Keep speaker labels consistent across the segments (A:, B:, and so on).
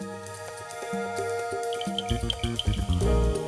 A: Thank you.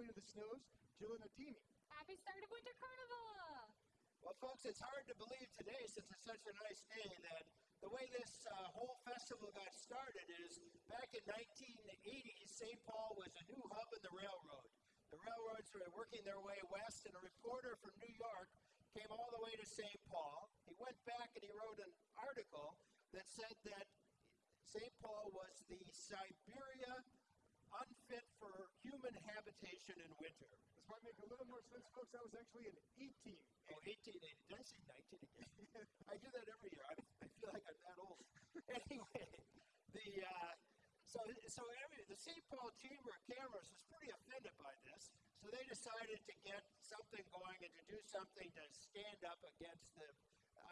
B: Queen of the Snows, Jill Nadimi.
C: Happy start of Winter Carnival!
A: Well, folks, it's hard to believe today, since it's such a nice day, that the way this uh, whole festival got started is back in 1980, St. Paul was a new hub in the railroad. The railroads were working their way west, and a reporter from New York came all the way to St. Paul. He went back and he wrote an article that said that St. Paul was the Siberia unfit for human habitation in winter.
B: This might make a little more sense, folks. That was actually an 18.
A: Oh, 1880. Did I say 19 again? I do that every year. I, I feel like I'm that old. anyway, the uh, so so every, the St. Paul Chamber of Commerce was pretty offended by this, so they decided to get something going and to do something to stand up against the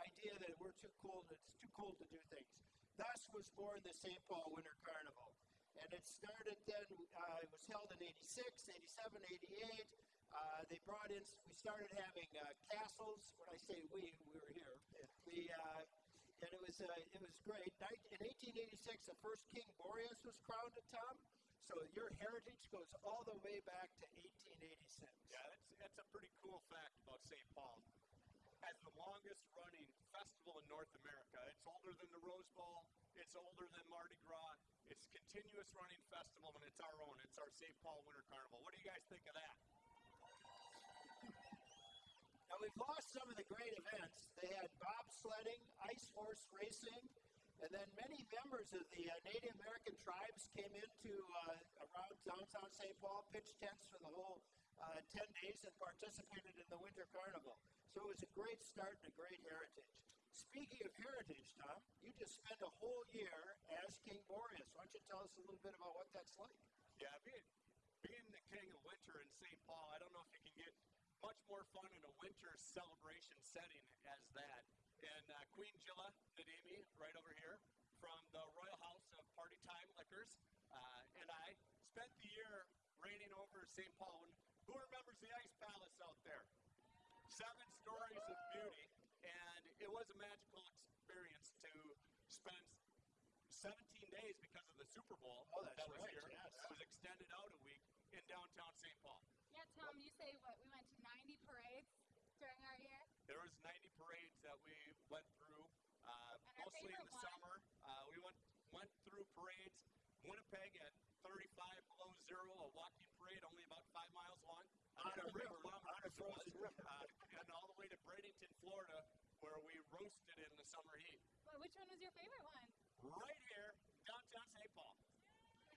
A: idea that we're too cold. It's too cold to do things. Thus was born the St. Paul Winter Carnival. And it started then, uh, it was held in 86, 87, 88. Uh, they brought in, we started having uh, castles. When I say we, we were here. The, uh, and it was, uh, it was great. In 1886, the first King Boreas was crowned at Tom. So your heritage goes all the way back to 1886.
D: Yeah, that's, that's a pretty cool fact about St. Paul. Has the longest running festival in North America. It's older than the Rose Bowl. It's older than Mardi Gras. It's a continuous running festival, and it's our own. It's our St. Paul Winter Carnival. What do you guys think of that?
A: Now we've lost some of the great events. They had bobsledding, ice horse racing, and then many members of the uh, Native American tribes came into uh, around downtown St. Paul, pitched tents for the whole uh, 10 days, and participated in the Winter Carnival. So it was a great start and a great heritage. Speaking of heritage, Tom, you just spent a whole year as King Boreas. Why don't you tell us a little bit about what that's like?
D: Yeah, being, being the king of winter in St. Paul, I don't know if you can get much more fun in a winter celebration setting as that. And uh, Queen Jilla Nadimi, right over here, from the Royal House of Party Time Liquors, uh, and I spent the year reigning over St. Paul. And who remembers the Ice Palace out there? Seven stories of beauty, and it was a magical experience to spend 17 days because of the Super Bowl
A: Oh, that's
D: that was
A: right,
D: here.
A: yes.
D: It was extended out a week in downtown St. Paul.
C: Yeah, Tom, you say what? We went to 90 parades during our year?
D: There was 90 parades that we went through, uh, mostly in the
C: one?
D: summer. Uh, we went went through parades. Winnipeg at 35 below zero, a walking parade only about five miles long.
A: On a river, on a frozen river.
D: Uh, and all the way to Bradenton, Florida, where we roasted in the summer heat.
C: Well, which one was your favorite one?
D: Right here, downtown St. Paul.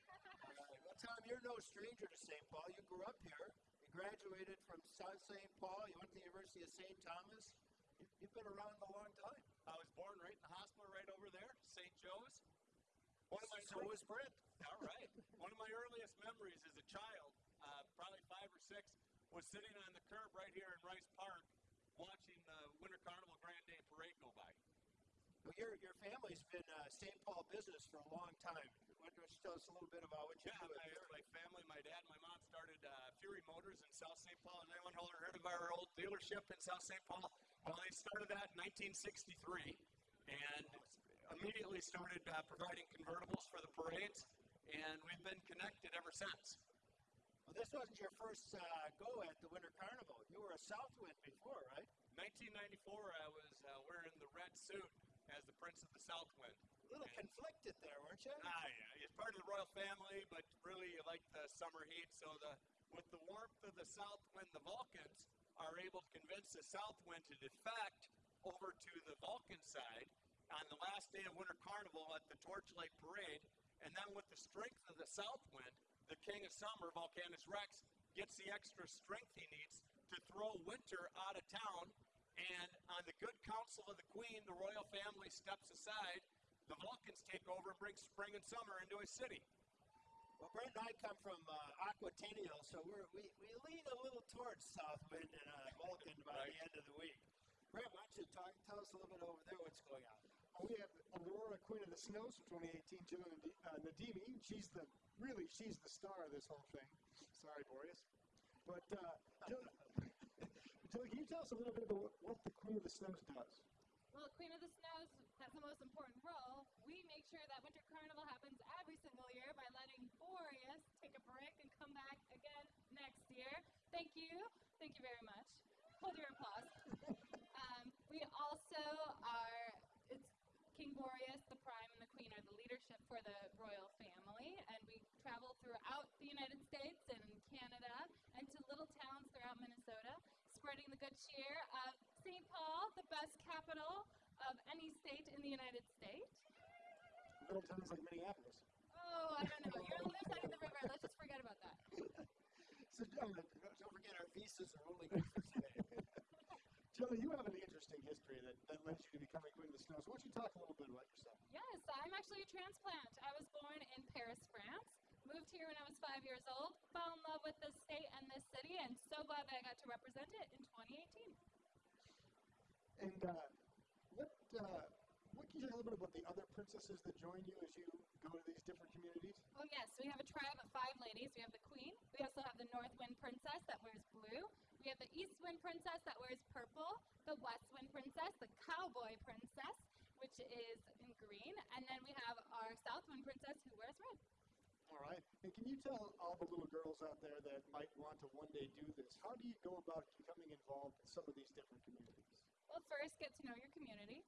A: All right. Well, Tom, you're no stranger to St. Paul. You grew up here. You graduated from South St. Paul. You went to the University of St. Thomas. You, you've been around a long time.
D: I was born right in the hospital right over there, St. Joe's. One of my
A: So was Brent.
D: All right. One of my earliest memories as a child, uh, probably five or six, was sitting on the curb right here in Rice Park watching the Winter Carnival Grand Day Parade go by.
A: Well, your, your family's been uh, St. Paul business for a long time. Why don't you tell us a little bit about what you
D: Yeah,
A: do?
D: my,
A: at-
D: my family, my dad, my mom started uh, Fury Motors in South St. Paul. Has anyone heard of our old dealership in South St. Paul? Well, they started that in 1963 and immediately started uh, providing convertibles for the parades, and we've been connected ever since.
A: Well, this wasn't your first uh, go at the Winter Carnival. You were a Southwind before, right?
D: 1994, I was uh, wearing the red suit as the Prince of the Southwind.
A: A little
D: And-
A: conflicted there, weren't you?
D: Ah, yeah, he's part of the royal family, but really you like the summer heat. So the with the warmth of the south wind, the Vulcans are able to convince the south wind to defect over to the Vulcan side on the last day of Winter Carnival at the Torchlight Parade, And then with the strength of the south wind, the king of summer, Vulcanus Rex, gets the extra strength he needs to throw winter out of town. And on the good counsel of the queen, the royal family steps aside. The Vulcans take over and bring spring and summer into a city.
A: Well, Brent and I come from uh, Aquatennial, so we're, we, we lean a little towards South Wind and uh, Vulcan by
D: Right.
A: the end of the week. Brent, why don't you talk, tell us a little bit over there what's going on?
B: We have Aurora, Queen of the Snows from 2018, Jill uh, Nadimi. She's the really she's the star of this whole thing. Sorry, Boreas. But uh, Jill, Jill, can you tell us a little bit about what, the Queen of the Snows does?
C: Well, Queen of the Snows has the most important role. We make sure that Winter Carnival happens every single year by letting Boreas take a break and come back again next year. Thank you. Thank you very much. Hold your applause. um, we also are, King Boreas, the Prime, and the Queen are the leadership for the royal family, and we travel throughout the United States and Canada and to little towns throughout Minnesota, spreading the good cheer of St. Paul, the best capital of any state in the United States.
B: Little towns like Minneapolis.
C: Oh, I don't know. You're on the other side of the river. Let's just forget about that.
B: So, uh,
A: Don't forget our visas are only good for today.
B: Jill, you have an interesting history that, that led you to becoming Queen of the Snows. Why don't you talk a little bit about yourself?
C: Yes, I'm actually a transplant. I was born in Paris, France. Moved here when I was five years old. Fell in love with this state and this city, and so glad that I got to represent it in 2018.
B: And uh, what uh, what can you tell a little bit about the other princesses that join you as you go to these different communities?
C: Oh yes, we have a tribe of five ladies. We have the queen. We also have the North Wind Princess that wears blue. We have the East Wind Princess that wears purple. The West Wind Princess, the Cowboy Princess, which is in green, and then we have our South Wind Princess who wears red.
B: All right. And can you tell all the little girls out there that might want to one day do this, how do you go about becoming involved in some of these different communities?
C: Well, first get to know your community.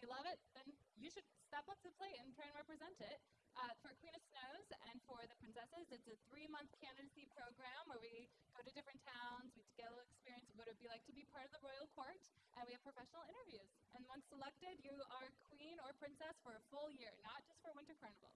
C: You love it, then you should step up to the plate and try and represent it. Uh, for Queen of Snows and for the princesses, it's a three-month candidacy program where we go to different towns, we get a little experience of what it would be like to be part of the royal court, and we have professional interviews. And once selected, you are queen or princess for a full year, not just for Winter Carnival.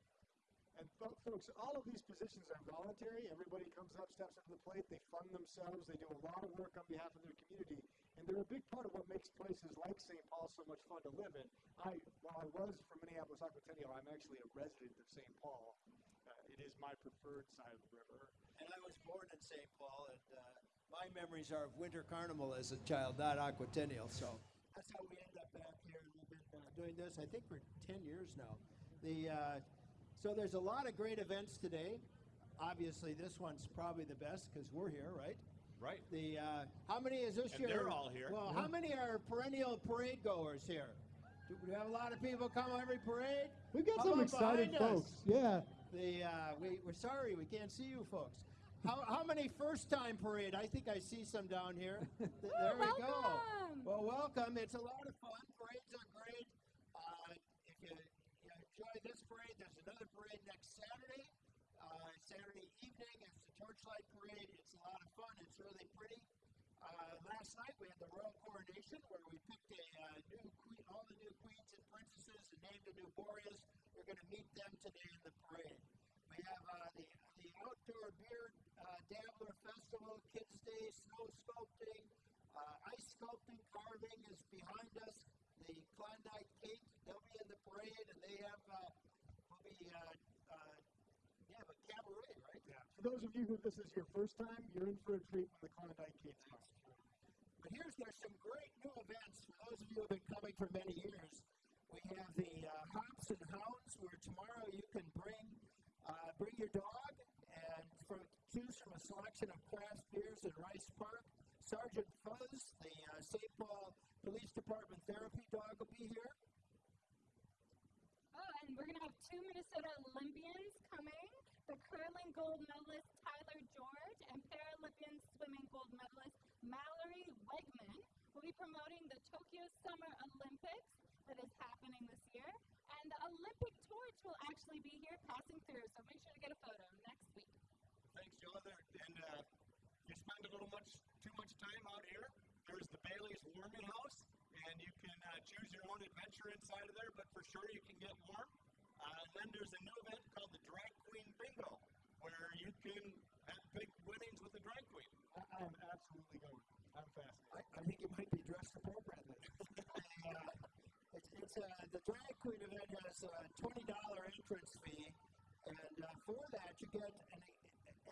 B: And fo- folks, all of these positions are voluntary. Everybody comes up, steps up to the plate, they fund themselves, they do a lot of work on behalf of their community, and they're a big part of what makes places like St. Paul so much fun to live in. I, while I was from Minneapolis, Aquatennial, I'm actually a resident of St. Paul. Uh, it is my preferred side of the river.
A: And I was born in St. Paul, and uh, my memories are of Winter Carnival as a child, not Aquatennial. So that's how we end up back here, and we've been uh, doing this, I think, for 10 years now. The uh, so there's a lot of great events today. Obviously, this one's probably the best because we're here, right?
D: Right.
A: The uh, how many is this
D: And
A: year?
D: they're all here.
A: Well, how many are perennial parade goers here? Do we have a lot of people come every parade?
B: We've got
A: How
B: some excited
A: behind us?
B: folks. Yeah.
A: The uh, we we're sorry we can't see you folks. How, how many first time parade? I think I see some down here. Th- there we go. Well, welcome. It's a lot of fun. Parades are great. Uh, if you, you enjoy this parade, there's another parade next Saturday. Uh, Saturday evening, it's the Torchlight Parade. It's a lot of fun. It's really pretty. Uh, last night we had the royal coronation where we picked a uh, new queen, all the new queens and princesses, and named a new Boreas. We're going to meet them today in the parade. We have uh, the the outdoor beer uh, dabbler festival, Kids Day, snow sculpting, uh, ice sculpting, carving is behind us. The Klondike Kate, they'll be in the parade, and they have uh, will be uh, uh, they have a cabaret,
B: Yeah. For those of you who this is your first time, you're in for a treat when the Klondike Kate's come.
A: But here's there's some great new events for those of you who have been coming for many years. We have the uh, Hops and Hounds, where tomorrow you can bring uh, bring your dog and from, choose from a selection of craft beers in Rice Park. Sergeant Fuzz, the uh, St. Paul Police Department therapy dog, will be here.
C: And we're going to have two Minnesota Olympians coming. The curling gold medalist Tyler George and Paralympian swimming gold medalist Mallory Weggemann will be promoting the Tokyo Summer Olympics that is happening this year. And the Olympic torch will actually be here passing through, so make sure to get a photo next week.
D: Thanks, Joe. And uh, you spend a little much too much time out here. There's the Bailey's Warming House, and you can uh, choose your own adventure inside of there. But for sure, you can get warm. Uh, and then there's a new event called the Drag Queen Bingo, where you can have big winnings with a drag queen.
B: I, I am absolutely going. I'm fascinated.
A: I, I think it might be dressed appropriately. uh, it's, it's uh, the drag queen event has a twenty dollar entrance fee, and uh, for that you get an,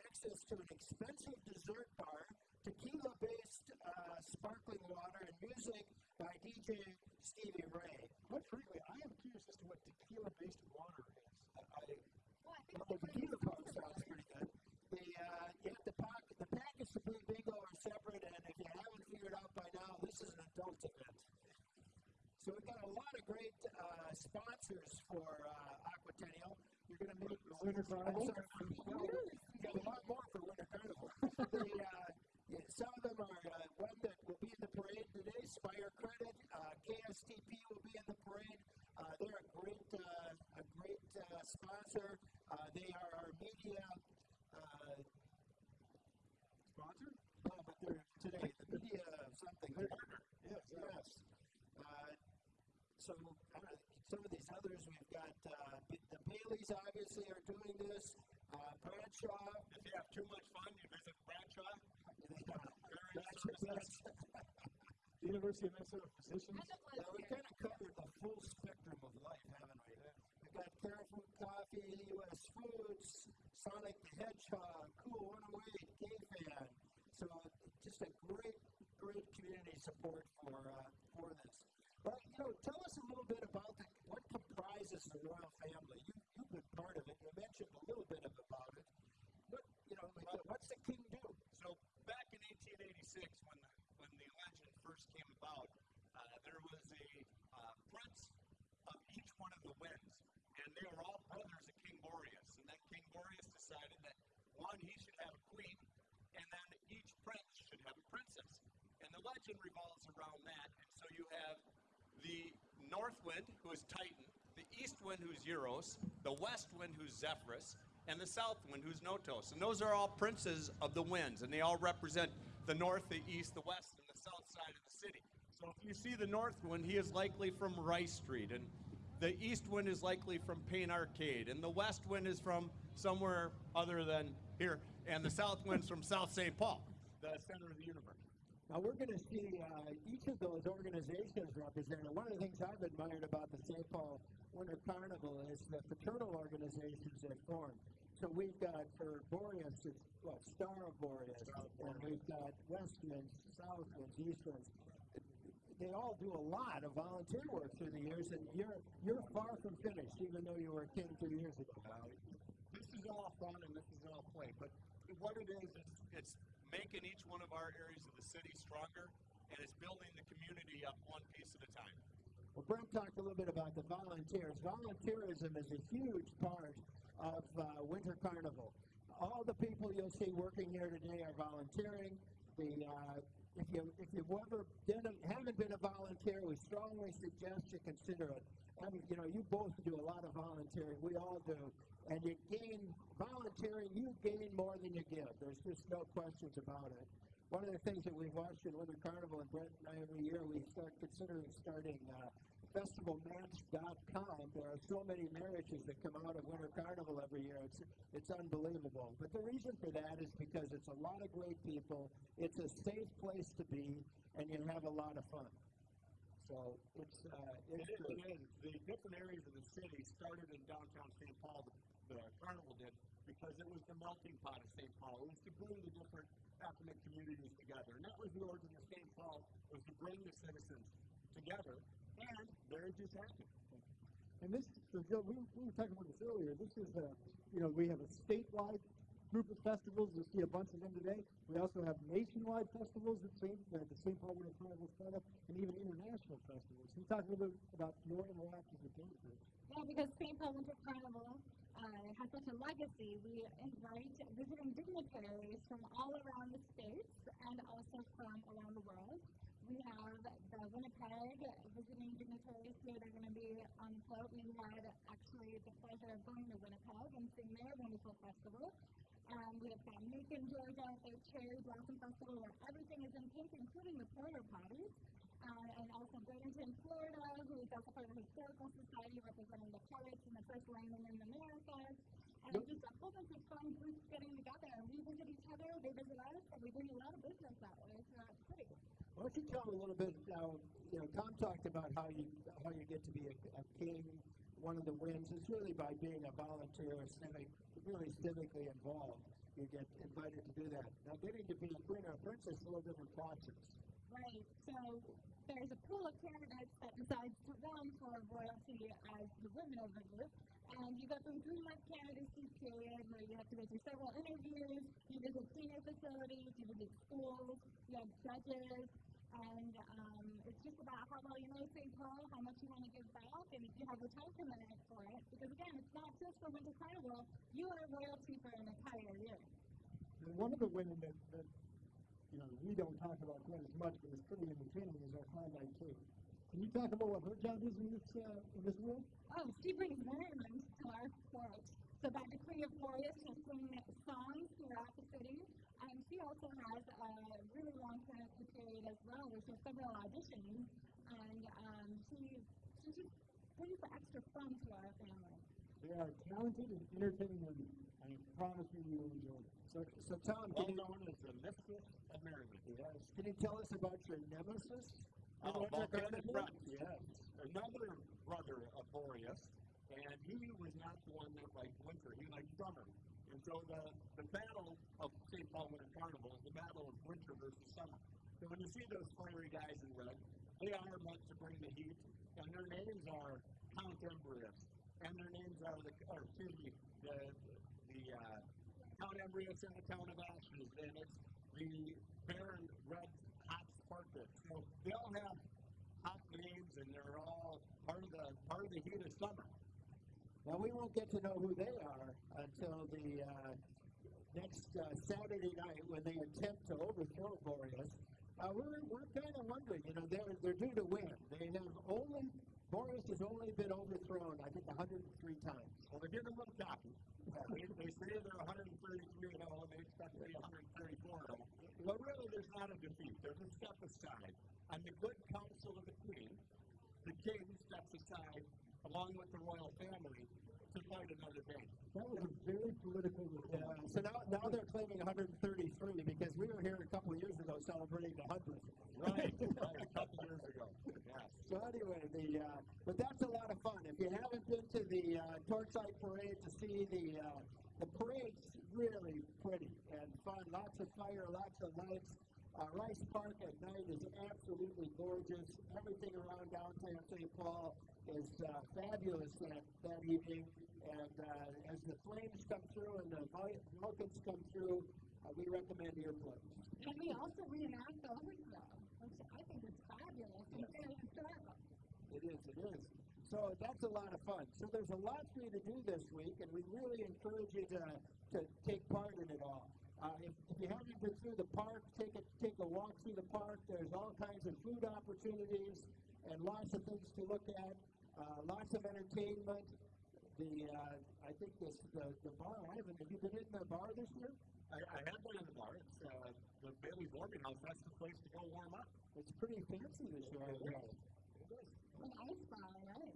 A: access to an expensive dessert bar, tequila based uh, sparkling water, and music by DJ Stevie Ray.
B: Quite frankly, I am curious as to what tequila-based water is.
A: I, I,
E: Well, I think
A: the tequila part sounds pretty good. The uh, you have to pack the package to play bingo are separate, and if you haven't figured out by now, this is an adult event. So we've got a lot of great uh, sponsors for uh, Aquatennial. You're going to meet
B: Winter Carnival?
A: I'm sorry, we got a lot more for Winter Carnival. the, uh, yeah, some of them are uh, one that will be in the parade today. Spire Credit, uh, KSTP will be in the parade. Uh, they're a great, uh, a great uh, sponsor. Uh, they are our media. Uh,
B: Sponsor?
A: no, but they're today the media something.
B: They're Yes.
A: Yes. Uh, so uh, some of these others, we've got uh, the Baileys obviously are doing this. Uh, Bradshaw.
D: If you have too much fun, you visit Bradshaw.
A: That's, that's,
B: The University of Minnesota Physicians.
E: End of
A: yeah, we kind of covered the full spectrum of life, haven't we? We've got Caribou Coffee, U.S. Foods, Sonic the Hedgehog, Cool 108, K-Fan. So just a great, great community support for uh, for this. But you know, tell us a little bit about the, what comprises the royal family. You you've been part of it. You mentioned a little bit of about it. What you know, like, uh, what's the king do?
D: So back in 1886, when the, when the legend first came about, uh, there was a uh, prince of each one of the winds, and they were all brothers of King Boreas. And then King Boreas decided that one, he should have a queen, and then each prince should have a princess. And the legend revolves around that. And so you have the north wind, who is Titan, the east wind, who's Euros, the west wind, who's Zephyrus, and the south wind, who's Notos. And those are all princes of the winds, and they all represent the north, the east, the west, and the south side of the city. So if you see the north wind, he is likely from Rice Street, and the east wind is likely from Payne Arcade, and the west wind is from somewhere other than here, and the south wind's from South St. Paul, the center of the universe.
A: Now we're going to see uh, each of those organizations represented. One of the things I've admired about the St. Paul Winter Carnival is the fraternal organizations that form. So we've got for Boreas, it's what Star of Boreas, and we've got Westwinds, Southwinds, Eastwinds. They all do a lot of volunteer work through the years, and you're you're far from finished, even though you were a king two years ago.
D: this is all fun and this is all play, but what it is, it's, it's making each one of our areas of the city stronger, and it's building the community up one piece at a time.
A: Well, Brent talked a little bit about the volunteers. Volunteerism is a huge part of uh, Winter Carnival. All the people you'll see working here today are volunteering. The uh, if you if you've ever been a, haven't been a volunteer, we strongly suggest you consider it. And you know, you both do a lot of volunteering. We all do, and you gain volunteering. You gain more than you give. There's just no questions about it. One of the things that we've watched in Winter Carnival, and Brent and I every year, we start considering starting uh, festivalmatch.com. There are so many marriages that come out of Winter Carnival every year. It's it's unbelievable. But the reason for that is because it's a lot of great people. It's a safe place to be, and you have a lot of fun. So it's uh, it's
D: it is. The different areas of the city started in downtown St. Paul, the, the carnival did, because it was the melting pot of St. Paul. It was to bring the different ethnic communities together. And that was the origin of St. Paul, was to bring the citizens together, and marriages happened.
B: And this, so Joe, we, we were talking about this earlier. This is a, you know, we have a statewide group of festivals. You'll see a bunch of them today. We also have nationwide festivals at St. Uh, the St. Paul Winter Carnival set up, and even international festivals. Can you talk a little bit about your interactions with those groups?
C: Yeah, because St. Paul Winter Carnival uh, has such a legacy. We invite visiting dignitaries from all around the states and also from around the world. We have the Winnipeg visiting dignitaries here. They're going to be on the float. We had actually the pleasure of going to Winnipeg and seeing their wonderful festival. Um, we have got Macon, Georgia, their Cherry Blossom Festival, where everything is in pink, including the porta potties. uh, and also Bradenton, Florida, who is also part of the Historical Society representing the poets and the first landing in the Americas. And
A: Yep.
C: just a whole bunch of fun groups getting together. We visit each other, they visit us, and we bring a lot of business that way. So that's pretty.
A: Why don't you tell me a little bit now? You know, Tom talked about how you how you get to be a, a king. One of the wins is really by being a volunteer, or civic, really civically involved. You get invited to do that. Now, getting to be a queen or a princess is a little different process.
C: Right. So there's a pool of candidates that decides to run for royalty as the women of the group. And you go through three month candidacy period where you have to go through several interviews, you visit senior facilities, you visit schools, you have judges, and um, it's just about how well you know St. Paul, how much you want to give back, and if you have the time commitment for it. Because again, it's not just for Winter Carnival, you are royalty for an entire year.
B: One of the women that, that you know we don't talk about quite as much, but it's pretty entertaining, is our highlight too. Can you talk about what her job is in this uh, in this world?
C: Oh, she brings merriment to our court. So by decree of Boreas, she'll sing songs throughout the city. And she also has a really long period as well, she has several auditions. And um, she, she just brings the extra fun to our family.
B: They are talented and entertaining women. I promise you, you will enjoy it.
A: So, so Tom,
D: well
A: can you,
D: known as the mistress of merriment.
A: yes, can you tell us about your nemesis?
D: Oh,
A: in
D: volcanic
A: Carnival?
D: yes. Another brother of Boreas, and he was not the one that liked winter. He liked summer. And so the, the battle of St. Paul Winter Carnival is the battle of winter versus summer. So when you see those fiery guys in red, they are meant to bring the heat, and their names are Count Embrius, and their names are the, or excuse me, the, the uh, Count the Count of Ashes, and it's the Baron Red Hot Sparkus. So they all have hot names, and they're all part of the part of the heat of summer.
A: Now we won't get to know who they are until the uh, next uh, Saturday night when they attempt to overthrow Boreas. Uh, we're we're kind of wondering, you know, they're they're due to win. They have only Boreas has only been overthrown, I think, 103 times.
D: Well, they're getting a little cocky. Uh, they, they say they're 133 and 0, and they expect to be 134 and 0. But really, there's not a defeat. There's a step aside. On the good counsel of the queen, the king steps aside, along with the royal family, to fight another day.
B: That was a very political
A: Yeah, so now, now they're claiming 133 because we were here a couple of years ago celebrating the 100th.
D: Right, right, a couple years ago. Yes.
A: So anyway, the uh, but that's a lot of fun. If you haven't been to the uh, Torchlight Parade to see the uh, the parade's really pretty and fun. Lots of fire, lots of lights. Uh, Rice Park at night is absolutely gorgeous. Everything around downtown St. Paul is uh, fabulous that, that evening. And uh, as the flames come through and the Vul- Vulcans come through, uh, we recommend earplugs.
C: And we also reenact the overthrow, which I think is fabulous and very historical.
A: It is, it is. So that's a lot of fun. So there's a lot for you to do this week, and we really encourage you to, to take part in it all. Uh, if, if you haven't been through the park, take a, take a walk through the park. There's all kinds of food opportunities and lots of things to look at, uh, lots of entertainment. The uh, I think this the, the bar. I haven't. You been in the bar this year?
D: I, I have been in the bar. It's uh, the Bailey's Warming House. That's the place to go warm up.
A: It's pretty fancy this year. I know.
C: An ice bar, right?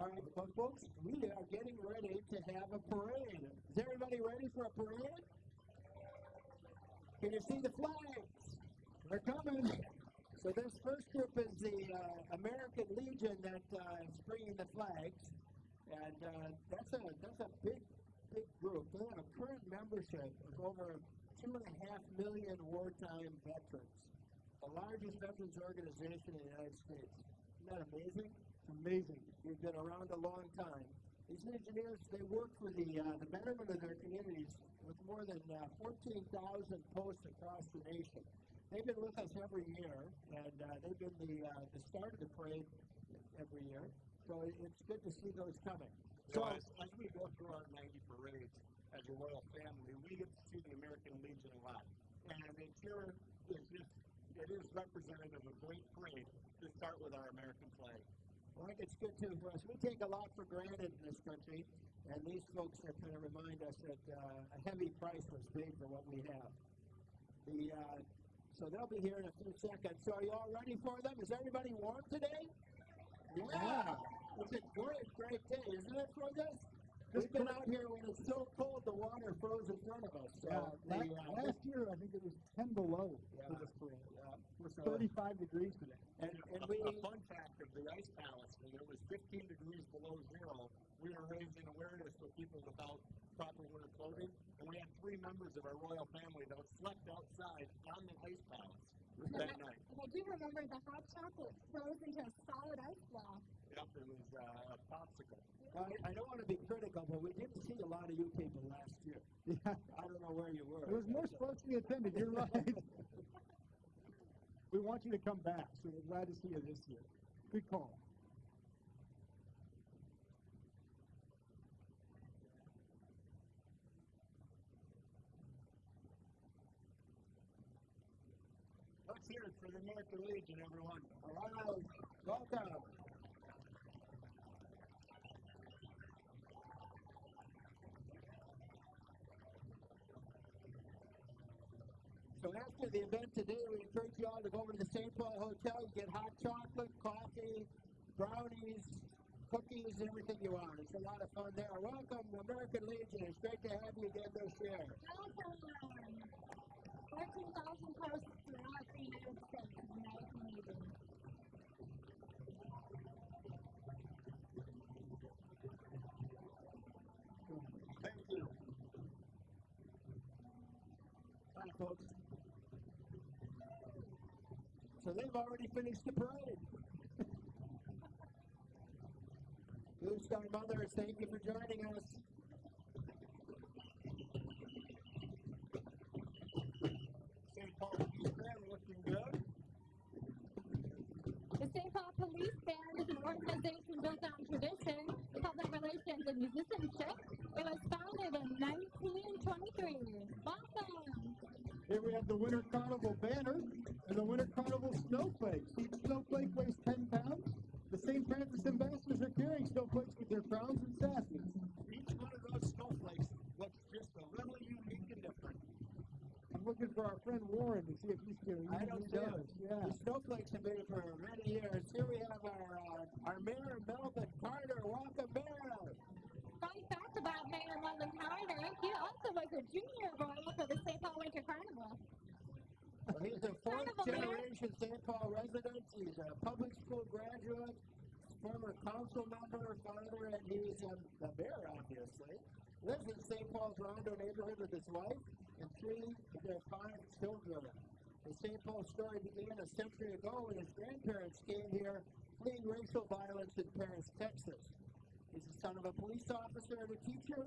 A: All right, well, folks, we are getting ready to have a parade. Is everybody ready for a parade? Can you see the flags? They're coming. So this first group is the uh, American Legion that uh, is bringing the flags, and uh, that's a that's a big big group. They have a current membership of over two and a half million wartime veterans, the largest veterans organization in the United States. Isn't that amazing?
B: It's amazing.
A: We've been around a long time. These engineers, they work for the, uh, the betterment of their communities with more than uh, 14,000 posts across the nation. They've been with us every year, and uh, they've been the, uh, the start of the parade every year. So it's good to see those coming.
D: So
A: So,
D: as, as we go through our 90 parades as a royal family, we get to see the American Legion a lot. And it's here, it's just, it is representative of a great parade to start with our American flag.
A: Well, I think it's good too for us. We take a lot for granted in this country, and these folks are kind of remind us that uh, a heavy price was paid for what we have. The uh, so they'll be here in a few seconds. So are you all ready for them? Is everybody warm today? Yeah. It's a great, great day, isn't it for this? We've been out here when it's so cold the water froze in front of us. So
B: Yeah,
A: the,
B: last,
A: uh,
B: last year I think it was 10 below
A: Yeah.
B: for this parade.
A: yeah,
B: It was
A: so-
B: 35 degrees today.
A: and, and
D: A,
A: we
D: a fun fact of the ice palace, when it was 15 degrees below zero, we were raising awareness for people without proper winter clothing, and we had three members of our royal family that slept outside on the ice palace that night.
C: And I do remember the hot chocolate froze into a solid ice block.
D: Yep, it was uh, a popsicle.
A: I, I don't want to be critical, but we didn't see a lot of you people last year.
B: Yeah.
A: I don't know where you were.
B: It was more sparsely attended. You're right. we want you to come back, so we're glad to see you this year. Good call.
D: Let's hear it for the American Legion, everyone.
A: Welcome. So after the event today, we encourage you all to go over to the St. Paul Hotel. You get hot chocolate, coffee, brownies, cookies, everything you want. It's a lot of fun there. Welcome, American Legion. It's great to have you again this year.
C: Welcome! 14,000 posts throughout the United States of American Legion.
D: Thank you.
A: Hi, folks. So they've already finished the parade. Blue Star Mothers, thank you for joining us.
D: St. Paul Police Band looking good.
C: The St. Paul Police Band is an organization built on tradition, public relations, and musicianship. It was founded in 1923. Welcome!
B: Here we have the Winter Carnival banner and the Winter Carnival snowflakes. Each snowflake weighs 10 pounds. The St. Francis ambassadors are carrying snowflakes with their crowns and sashes.
D: Each one of those snowflakes looks just a little unique and different.
B: I'm looking for our friend Warren to see if he's going
A: I don't
B: he
A: see
B: does.
A: it.
B: Yeah.
A: The snowflakes have been for many years. Here we have our uh, our mayor, Melvin Carter. Welcome, Mayor.
C: Fun fact about Mayor Melvin Carter, he also was a junior royal for the St. Paul Winter Carnival.
A: Well, he's a fourth generation St. Paul resident. He's a public school graduate, former council member, father, and he's um, the mayor, obviously. Lives in St. Paul's Rondo neighborhood with his wife and three of their five children. The St. Paul story began a century ago when his grandparents came here fleeing racial violence in Paris, Texas. He's the son of a police officer and a teacher.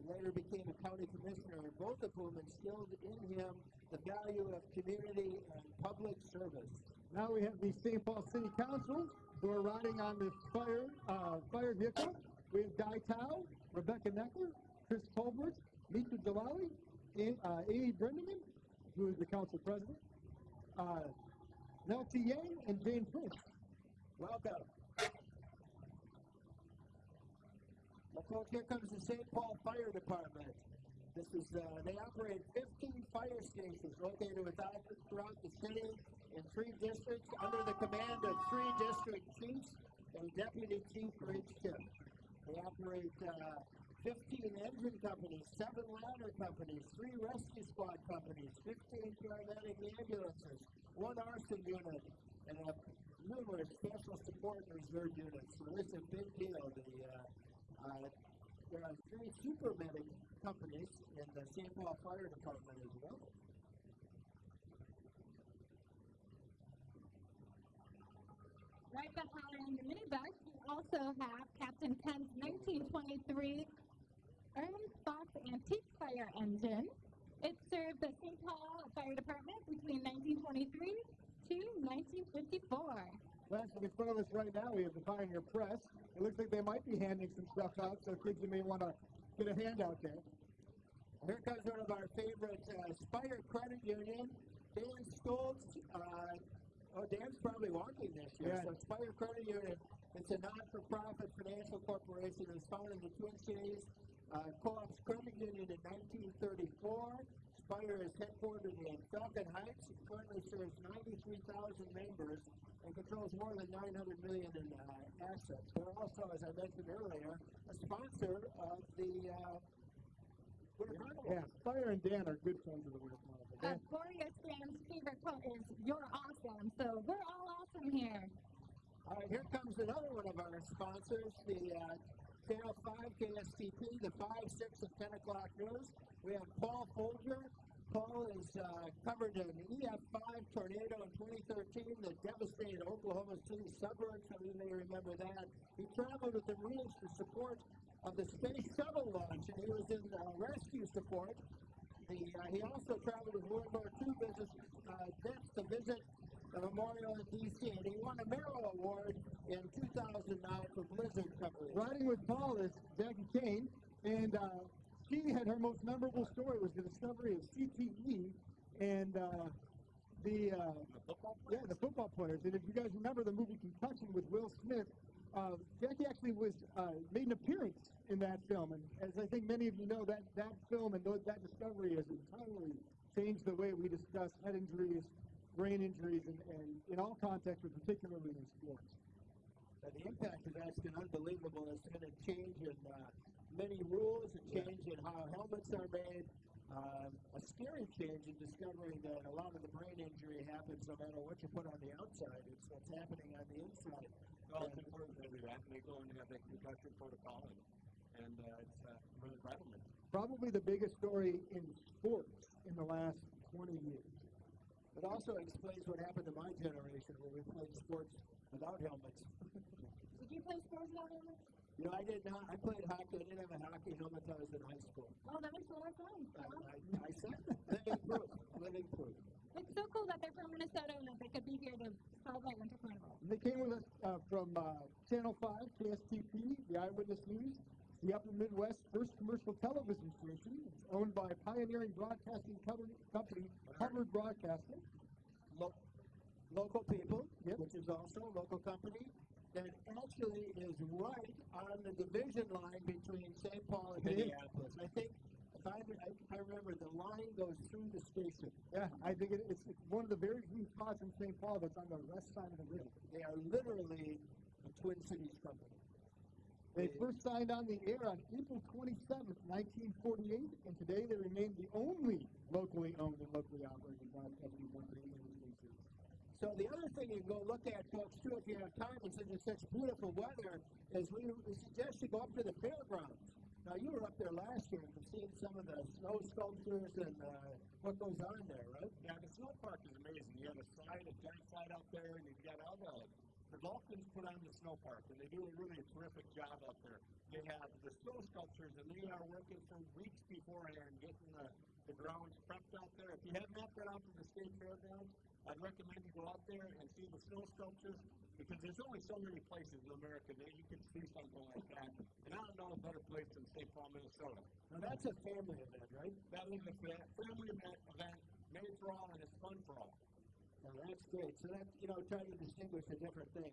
A: He later became a county commissioner, both of whom instilled in him the value of community and public service.
B: Now we have the St. Paul City Council who are riding on this fire uh, fire vehicle. We have Dai Thao, Rebecca Noecker, Chris Tolbert, Mitra Jalali, A- uh, Amy Brendmoen, who is the council president, uh, Nelsie Yang, and Jane Prince.
A: Welcome. Well, folks, here comes the St. Paul Fire Department. This is, uh, they operate 15 fire stations located throughout the city in three districts under the command of three district chiefs and deputy chief for each. They operate uh, 15 engine companies, seven ladder companies, three rescue squad companies, 15 paramedic ambulances, one arson unit, and uh, numerous special support and reserve units. So is a big deal. The, uh, uh, there are three super medic companies in the St. Paul Fire Department as well.
C: Right behind the minibus, we also have Captain Kent's 1923 Ahrens Fox Antique Fire Engine. It served the St. Paul Fire Department between 1923 to 1954.
B: Last in front of us right now, we have the Pioneer Press. It looks like they might be handing some stuff out, so kids you may want to get a handout there.
A: Here comes one of our favorite uh, Spire Credit Union, Dan Stoltz. Uh, oh, Dan's probably walking this year.
B: Yeah.
A: So Spire Credit Union, it's a non-for-profit financial corporation. It was founded in the Twin Cities. Uh, Co-op's credit union in 1934. Spire is headquartered in Falcon Heights. It currently serves 93,000 members and controls more than 900 million in uh, assets. We're also, as I mentioned earlier, a sponsor of the uh, Winter Carnival.
B: Yeah, Fire and Dan are good friends of the Winter Carnival.
C: Uh,
B: Dan,
C: Boreas fans' favorite quote is, You're awesome. So we're all awesome here.
A: All right, here comes another one of our sponsors, the uh, Channel 5 KSTP, the 5, 6, and 10 o'clock news. We have Paul Folger. Paul has uh, covered an EF5 tornado in 2013 that devastated Oklahoma City suburbs. Some of you may remember that. He traveled with the Marines to support of the space shuttle launch, and he was in uh, rescue support. The, uh, he also traveled with World War II business, uh, vets to visit the memorial in D.C., and he won a Murrow Award in 2009 for blizzard coverage.
B: riding with Paul is Jackie Kane, and uh, she had her most memorable story was the discovery of CTE and uh, the uh,
D: The football
B: yeah the football players. And if you guys remember the movie Concussion with Will Smith, uh, Jackie actually was uh, made an appearance in that film. And as I think many of you know, that that film and tho- that discovery has entirely changed the way we discuss head injuries, brain injuries, and, and in all contexts, but particularly in sports.
A: Uh, the impact of that's been unbelievable. It's been a change in uh, many rules, a change in how helmets are made, um, a scary change in discovering that a lot of the brain injury happens no matter what you put on the outside. It's what's happening on the inside.
D: Well, it's important to do that, and they go and have that concussion protocol, and, and uh, it's uh, really vital.
B: probably the biggest story in sports in the last 20 years.
A: It also explains what happened to my generation when we played sports without helmets.
C: Did you play sports without helmets?
A: You know, I did not. I played hockey. I didn't have a hockey helmet until I was in high school.
C: Oh, that makes a lot of sense.
A: I. I, I said living proof. Living proof.
C: It's so cool that they're from Minnesota and that they could be here to celebrate Winter Carnival.
B: They came with us uh, from uh, Channel 5, KSTP, the Eyewitness News, the Upper Midwest's first commercial television station. It's owned by pioneering broadcasting company, company Hubbard Broadcasting.
A: Lo- local people,
B: Yep.
A: which is also a local company, that actually is right on the division line between St. Paul and Minneapolis. I think, if I, I, I remember, the line goes through the station.
B: Yeah, I think it, it's, it's one of the very few spots in St. Paul that's on the west side of the river.
A: They are literally a Twin Cities company.
B: They first signed on the air on April 27th, 1948, and today they remain the only locally owned and locally operated broadcasting company in the Cities.
A: So the other thing you can go look at, folks, too, if you have time, and since it's such beautiful weather, is we, we suggest you go up to the fairgrounds. Now, you were up there last year and seen some of the snow sculptures and uh, what goes on there, right?
D: Yeah, the snow park is amazing. You have a slide, a giant slide out there, and you've got all the the dolphins put on the snow park, and they do a really terrific job out there. They have the snow sculptures, and they are working for weeks beforehand, getting the, the grounds prepped out there. If you have not been out to the state fairgrounds, I'd recommend you go out there and see the snow sculptures because there's only so many places in America that you can see something like that. And I don't know a better place than St. Paul, Minnesota.
A: Now, that's a family event, right?
D: That is a family event, event made for all and it's fun for all.
A: Now, that's great. So that, you know, trying to distinguish the different things.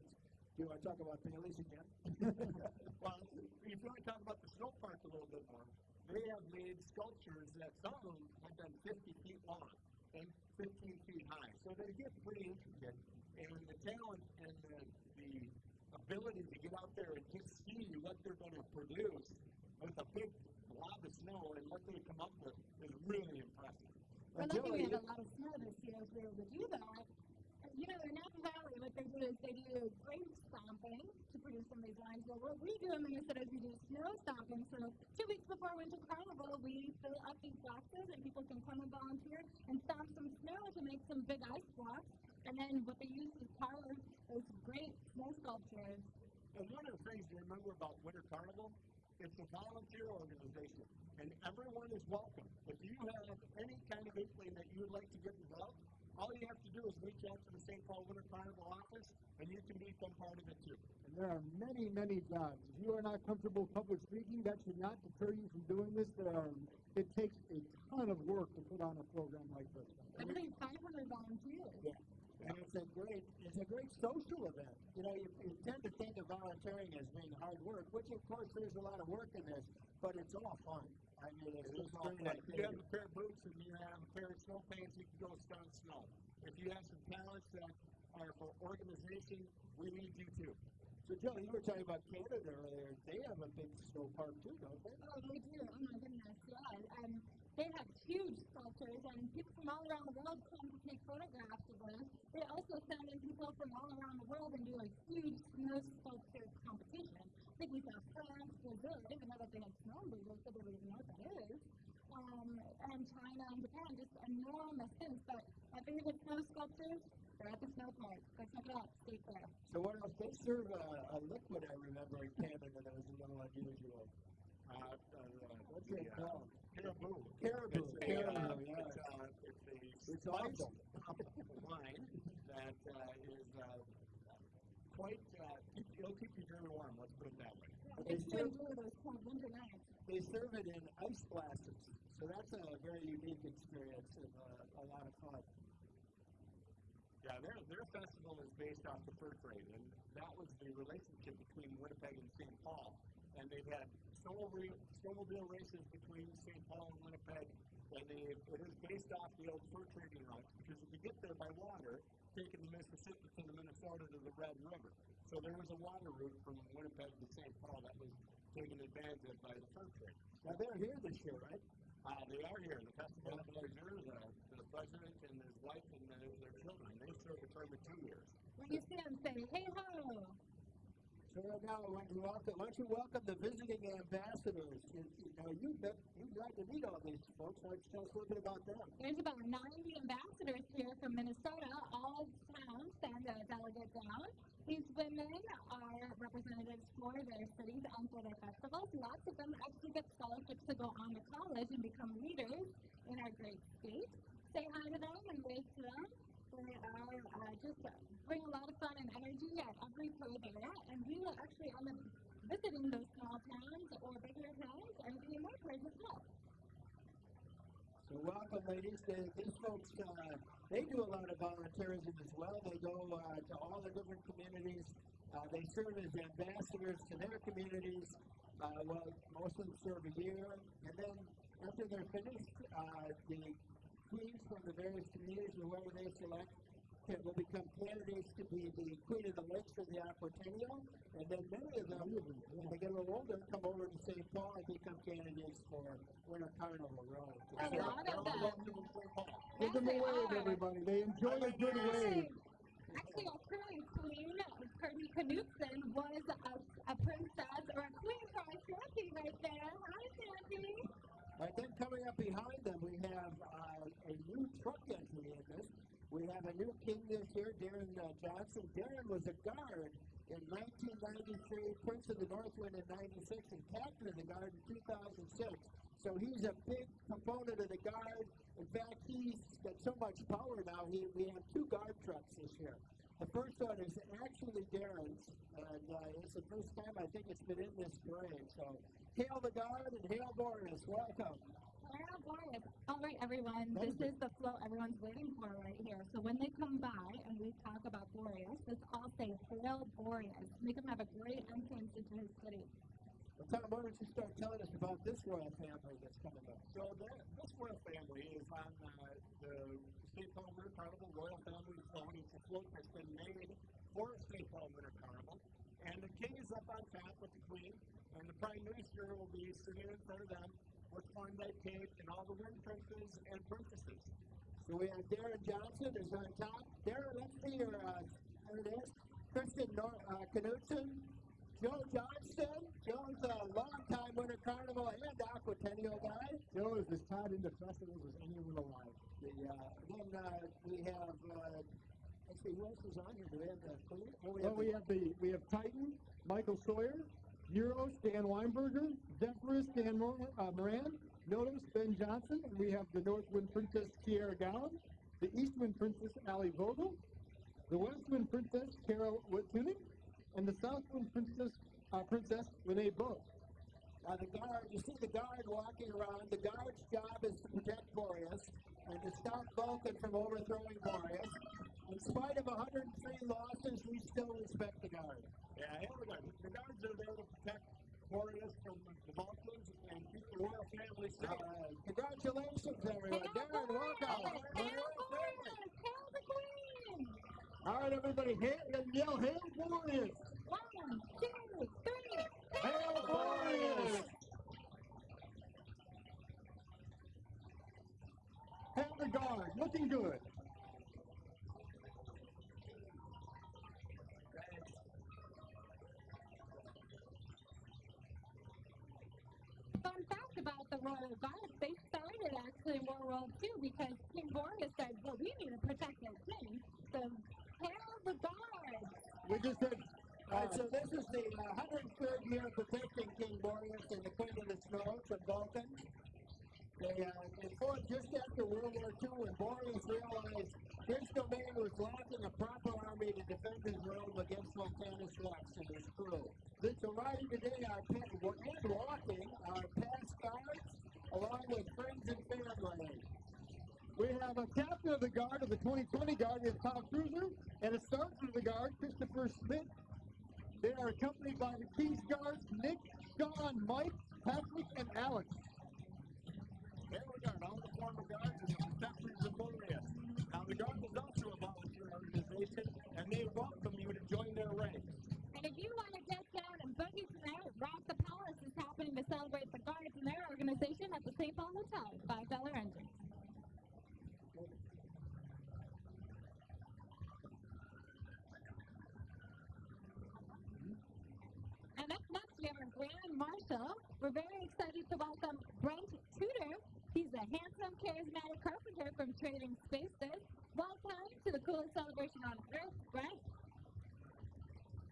A: Do you want to talk about Bailey's again?
D: well, if you want to talk about the snow park a little bit more, they have made sculptures that some of them have been 50 feet long and 15 feet high. So they get pretty intricate. And the talent and the, the ability to get out there and just see what they're going to produce with a big blob of snow and what they come up with is really impressive.
C: We're
A: Now,
C: lucky we had a lot of snow this year to be able to do that. You know, in Napa Valley, what they do is they do grave stomping to produce some of these lines. Well, what we do in Minnesota is we do snow stomping. So two weeks before Winter Carnival, we fill up these boxes and people can come and volunteer and stomp some snow to make some big ice blocks. And then what they use is power those great snow sculptures.
D: And one of the things to remember about Winter Carnival, it's a volunteer organization, and everyone is welcome. If you have any kind of inkling that you would like to get involved, all you have to do is reach out to the St. Paul Winter Carnival office, and you can become part of it too.
B: And there are many, many jobs. If you are not comfortable public speaking, that should not deter you from doing this. There are, it takes a ton of work to put on a program like this.
C: I believe 500 volunteers.
A: Yeah. And it's a great, it's a great social event. You know, you, you tend to think of volunteering as being hard work, which of course there's a lot of work in this, but it's all fun. I mean, it's
D: It is
A: just
D: all fun. If you have a pair of boots and you have a pair of snow pants, you can go stunt snow. If you have some talents that are for organization, we need you too.
A: So, Joe, you were talking about Canada earlier. They have a big snow park too, don't they?
C: Oh, they do. Oh my goodness, yeah. Um, they have huge sculptures, and people from all around the world come to take photographs of them. They also send in people from all around the world and do a huge snow sculpture competition. I think we saw France, Brazil. I didn't know that they had snow in Brazil, so they don't even know what that is. Um, and China and Japan, just enormous things. But my favorite snow sculptures, they're at the snow park. Go check it out. State Fair.
A: So, what else? They serve a, a liquid, I remember, in Canada that was a little unusual.
D: Uh, uh,
A: What's
D: the,
A: it
D: uh,
A: called?
D: Caribou.
A: Caribou.
D: It's a,
A: Caribou,
D: uh,
A: yeah.
D: it's, uh, it's a
A: It's
D: spiced
A: awesome.
D: wine that uh, is uh, quite, uh, keep- it'll keep you very warm, let's put it that way.
A: But they serve,
C: enjoy those cold winter nights.
A: they serve it in ice glasses. So, that's a very unique experience and uh, a lot of fun.
D: Yeah, their, their festival is based off the fur trade, and that was the relationship between Winnipeg and St. Paul. And they've had snowmobile, snowmobile races between St. Paul and Winnipeg, and they, it is based off the old fur trading route, because if you get there by water, taking the Mississippi to the Minnesota to the Red River. So there was a water route from Winnipeg to St. Paul that was taken advantage of by the fur trade.
A: Now, they're here this year, right?
D: Uh, they are here. The of pleasure, the, the president and his wife and their, their children, they serve a term of two years.
C: When you see them, say, hey ho!
A: Why don't welcome, why don't you welcome the visiting ambassadors? You, you know, you bet, to meet all these folks. Why don't you tell us a little bit about them?
C: There's about 90 ambassadors here from Minnesota. All towns send a uh, delegate down. These women are representatives for their cities and for their festivals. Lots of them actually get scholarships to go on to college and become leaders in our great state. Say hi to them and wave to them. They are uh, just bring a lot of fun and energy at every pro there, and we will actually end up visiting those small towns or bigger towns and doing more tours as well.
A: So welcome, ladies. They, these folks, uh, they do a lot of volunteerism as well. They go uh, to all the different communities. Uh, they serve as ambassadors to their communities. Uh, well, most of them serve a year, and then after they're finished, uh, the queens from the various communities, whoever they select, can, will become candidates to be the queen of the lakes for the Aquatennial, and then many of them, when they get a little older, come over to St. Paul and become candidates for Winter Carnival Road.
C: A lot of them.
B: Give them a
C: Yes, they
B: wave,
C: are.
B: everybody. They enjoy a good wave.
C: Actually, our current queen, Kirby Knudsen, was a, a princess or a queen for our Shanty right there. Hi, Shanty.
A: And then coming up behind them, we have uh, a new truck entry in this. We have a new king this year, Darren uh, Johnson. Darren was a guard in 1993, Prince of the Northwind in 96, and captain of the guard in 2006. So he's a big component of the guard. In fact, he's got so much power now, he, we have two guard trucks this year. The first one is actually Darren's, and uh, it's the first time I think it's been in this parade. So hail the guard and hail Boreas. Welcome.
C: Wow, Boreas. All right, everyone. This is the flow everyone's waiting for right here. So when they come by and we talk about Boreas, let's all say Hail Boreas. Make them have a great entrance into his city.
A: Well, Tom, why don't you start telling us about this royal family that's coming up?
D: So that, this royal family is on uh, the St. Paul Winter Carnival Royal Family Float. It's a float that's been made for St. Paul Winter Carnival. And the king is up on top with the queen, and the prime minister will be sitting in front of them with Klondike Kate and all the wind princes and princesses.
A: So we have Darren Johnson is on top. Darren, let's see your, uh, there it is. Kristen Nor- uh, Knudsen, Joe Johnston. Joe's a longtime Winter Carnival and Aquatennial guy.
B: Joe is as tied into festivals as anyone alive.
A: The, uh, then uh, we have, uh, let's see, who else is on here? Do we have the? Oh, we
B: Well,
A: have
B: we have the we have Titan, Michael Sawyer, Euros, Dan Weinberger, Zephyrus, Dan Mor- uh, Moran, Notos, Ben Johnson, and we have the Northwind Princess Kiera Gowan, the Eastwind Princess Ali Vogel, the Westwind Princess Carol Wittuning, and the Southwind Princess uh, Princess Renee Bow.
A: Now the guard, you see the guard walking around. The guard's job is to protect Boreas. and to stop Vulcan from overthrowing Boreas. In spite of 103 losses, we still respect the Guard.
D: Yeah, everybody. The guards are there to protect Boreas from the Vulcans and keep uh, the royal family safe.
A: right. Congratulations, everyone. Darren, welcome.
C: Boreas! Hail Boreas! Hail the Queen!
A: All right, everybody, hail, yell, hail Boreas!
C: One, two, three.
A: Hail Boreas!
B: Hail the guard, looking good.
C: Fun fact about the Royal Guard, they started actually in World too because King Boreas said, well, we need to protect our king, so hail the Guard!
A: We just did. All right, so this is the uh, 103rd year of protecting King Boreas and the Queen of the Snow from Vulcan. They, uh, they fought just after World War II when Boreas realized his domain was lacking a proper army to defend his realm against Vulcanus Rex and his crew. So riding today are pa- and walking our past guards along with friends and family.
B: We have a captain of the guard of the 2020 Guard, is Tom Cruiser, and a sergeant of the guard, Christopher Smith. They are accompanied by the King's Guards, Nick, Sean, Mike, Patrick, and Alex.
D: There we all the former guards and the protectors of Boreas. Now, the Guard is also a volunteer organization, and they welcome you to join their ranks.
C: And if you want to get down and boogie tonight, Rock the Palace happening to celebrate the Guards and their organization at the St. Paul Hotel, $5 entrance. And up next, we have our Grand Marshal. We're very excited to welcome Brett Tutor. He's a handsome, charismatic carpenter from Trading Spaces. Welcome to the coolest celebration on earth, Brett.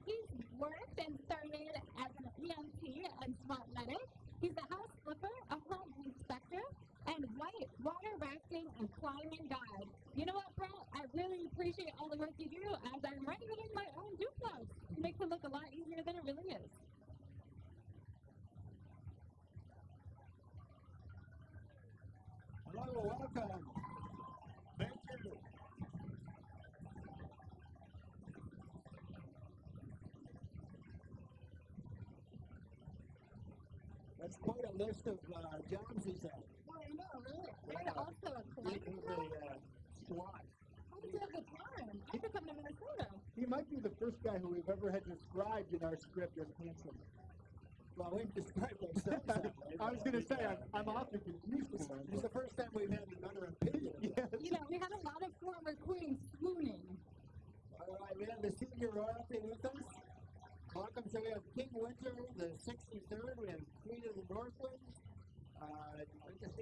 C: He's worked and started as EMT and SWAT medic. He's a house flipper, a home inspector, and white water rafting and climbing guide. You know what, Brett? I really appreciate all the work you do as I'm renovating my own duplex. It makes it look a lot easier than it really is.
A: Hello, welcome.
D: Thank you.
A: That's quite a list of uh, jobs he's at.
C: Oh, I know, really. And
A: Yeah.
C: also a
A: He
C: climbing
A: is a uh, SWAT.
C: How did you have the time? I could come to Minnesota.
B: He might be the first guy who we've ever had described in our script as handsome.
A: Well, we've described ourselves that way.
B: I was going to say, I'm, I'm often confused with him.
A: It's the first time we've had another opinion.
B: Yes.
C: You know, we had a lot of former queens swooning.
A: All right, we have the senior royalty with us. Welcome. So we have King Winter, the 63rd. We have Queen of the Northlands. Uh,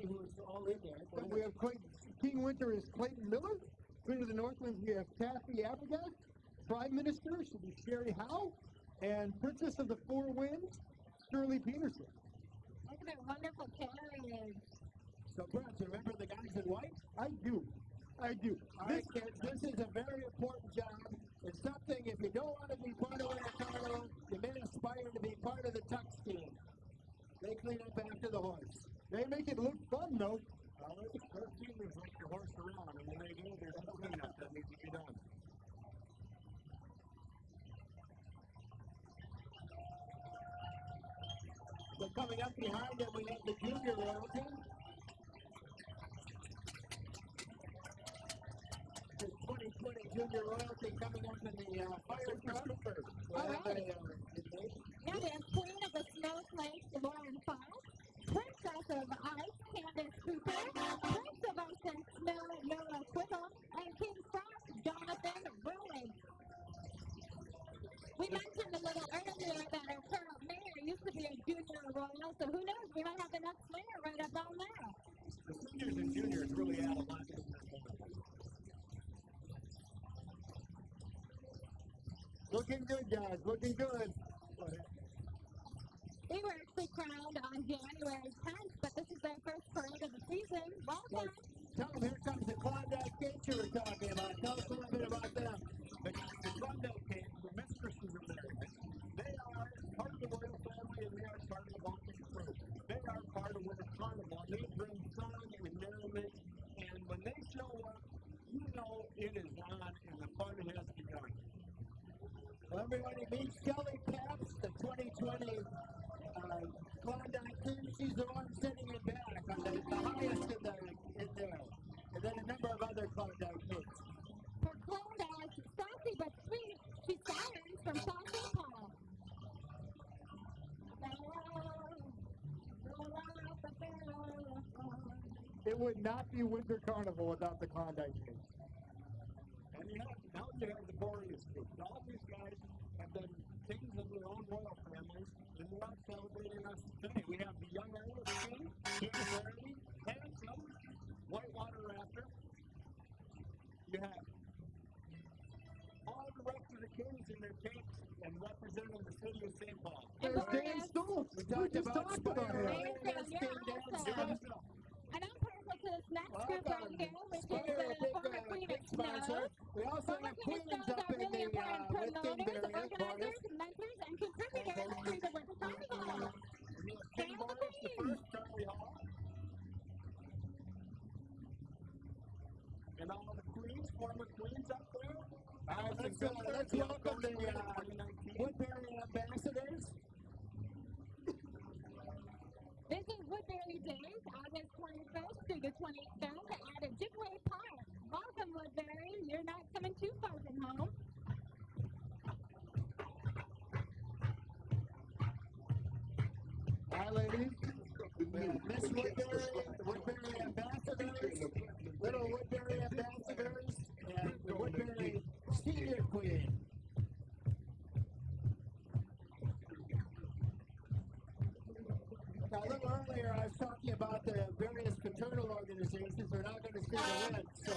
A: let's just see who's all in there.
B: And we have Clayton, King Winter is Clayton Miller. Queen of the Northlands, we have Kathy Abigail. Prime Minister should be Sherry Howe. And Princess of the Four Winds, Shirley Peterson.
C: Look at that wonderful carriage.
A: So, Brett, you remember the guys in white?
B: I do. I do.
A: All right, kids, this is a very important job. It's something, if you don't want to be part of Winter Carnival, you may aspire to be part of the Tux team. They clean up after the horse.
B: They make it look fun, though.
D: Uh, those seniors like to horse around, and when they go, there's no cleanup that needs to be done.
A: So coming up behind them, we have the junior royalty. The 2020 junior royalty coming up in the uh, fire truck.
C: All
A: uh,
C: Now we have Queen of the Snowflakes, Lauren Fox. Princess of Ice, Candace Cooper. Prince of Ice and Snow, Noah Quibble. And King Frost, Jonathan Rowland. We mentioned a little earlier that our current mayor used to be a junior royal, so who knows? We might have the next mayor right up down there.
D: The seniors and juniors really add a lot to this.
B: Looking good, guys. Looking good.
C: We were actually crowned on January 10th, but this is their first parade of the season. Welcome.
A: Well, tell them here comes the Klondike Kids you were talking about. Tell us a little bit about them.
D: The, the Klondike Kids, the mistresses of marriage, they are part of the royal family and they are part of the Baltic crew. They are part of Winter Carnival. They bring fun and merriment, and when
A: they show up, you know it is on and the fun has begun. Well, everybody meet Kelly Paps, the 2020 She's the one sitting in back on the, the highest in, the, in there. And then a number of other Klondike Kings.
C: For Klondike, saucy but sweet, she's Sirens from South St. Paul.
B: It would not be Winter Carnival without the Klondike Kings.
D: And you have, now you have the Boreas group. All these guys have been kings of their own royal families, and they're out celebrating us today. We have the young Irish king, King Barry, handsome, whitewater raptor. You have all the rest of the kings in their capes and representing the city of St. Paul.
B: There's Dan
C: Boreas.
B: Stoltz.
A: We
B: We
A: talked
B: just
A: about
B: talked about him.
C: Amazing,
A: Dan. Stoltz.
C: And I'm perfect for this next group right
A: Welcome.
C: here, which is the former Queen of Snow.
A: We also have queens up in
C: really
A: the uh, with
C: promoters, mentors, and contributors to the Winter Carnival.
D: King
C: Hail the
D: first, Charlie Hall. And all the queens, former queens up there.
A: All right, let's, uh, let's welcome the uh,
D: winner of 2019.
A: Woodbury ambassadors.
C: This is Woodbury Days, August 21st through the 23rd at Ojibway Park. Welcome, Woodbury. You're not coming too far from home.
B: Hi, ladies.
A: Miss Woodbury, Woodbury ambassadors, little Woodbury ambassadors, and the Woodbury senior queen. Now, a little earlier, I was talking about the various fraternal organizations. We're not going to see the win, so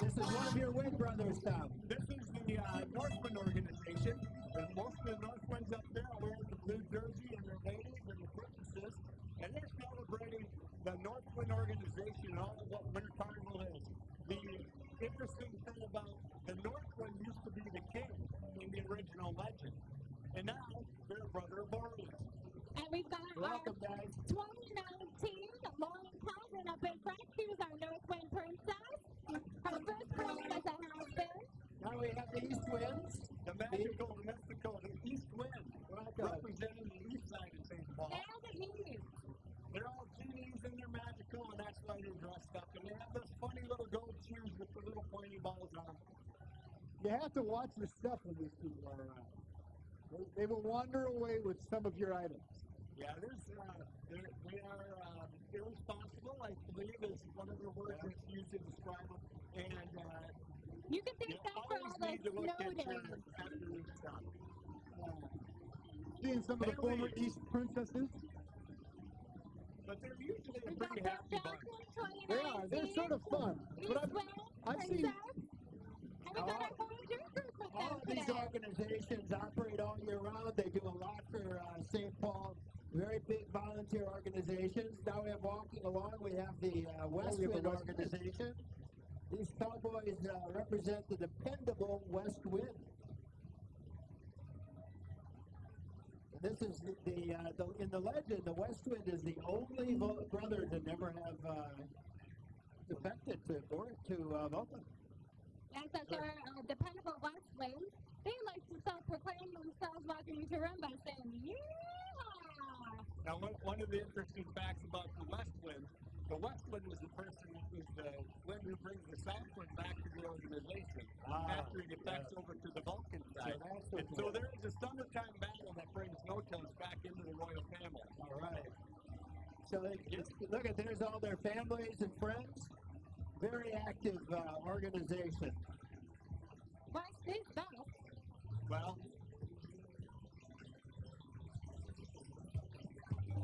A: this is one of your Win Brothers now.
D: This is the uh, Northwind organization. And most of the Northwinds up there are wearing the blue jersey and their ladies and the princesses. And they're celebrating the Northwind organization and all of what Winter Carnival is. The interesting thing about the Northwind used to be the king in the original legend. And now they're a brother of Boreas.
C: And we've got
A: Welcome,
C: our
A: guys.
C: 2019 Lauren Calvin up in front. She was our Northwind Princess. Her first queen as a husband.
A: Now we have the East Winds.
D: The magical, the mystical, the East Wind,
A: Welcome.
D: representing the east side of St. Paul.
C: And the Eve.
D: They're all genies and they're magical, and that's why they're dressed up. And they have those funny little gold shoes with the little pointy balls on them.
B: You have to watch your stuff when these people are around. They, they will wander away with some of your items.
D: Yeah, there's, uh, they're, they are um, irresponsible, I believe, is one of the words that's used to describe them. And uh,
C: You can
D: you
C: thank God for
D: always
C: all the
D: need to look
C: snow days.
B: Seeing some of the former. East princesses.
D: But they're usually a pretty happy bunch.
C: Johnson, 2019.
B: They are. They're sort of fun. But I've, I've seen-
C: Princess. And we got our with
A: All
C: them
A: of these
C: today.
A: organizations operate all year round. They do a lot for uh, St. Paul. Very big volunteer organizations. Now we have walking along. We have the uh, West
B: we have the West Wind.
A: organization. These cowboys uh, represent the dependable West Wind. This is the, the, uh, the in the legend. The West Wind is the only vo- brother to never have uh, defected to Bor- to uh, Volta.
C: Yes, that's our uh, dependable West Wind. They like to self-proclaim themselves walking into room by saying, "Yeah."
D: Now, one, one of the interesting facts about the West Wind, the West Wind was the person that was the wind who brings the South Wind back to the organization
A: Ah,
D: after he defects over to the Vulcan side.
A: that's
D: and
A: what
D: so there is a summertime battle that brings Notos back into the royal family.
A: All right. So they, look at there's all their families and friends. Very active uh, organization.
C: West is best.
D: Well,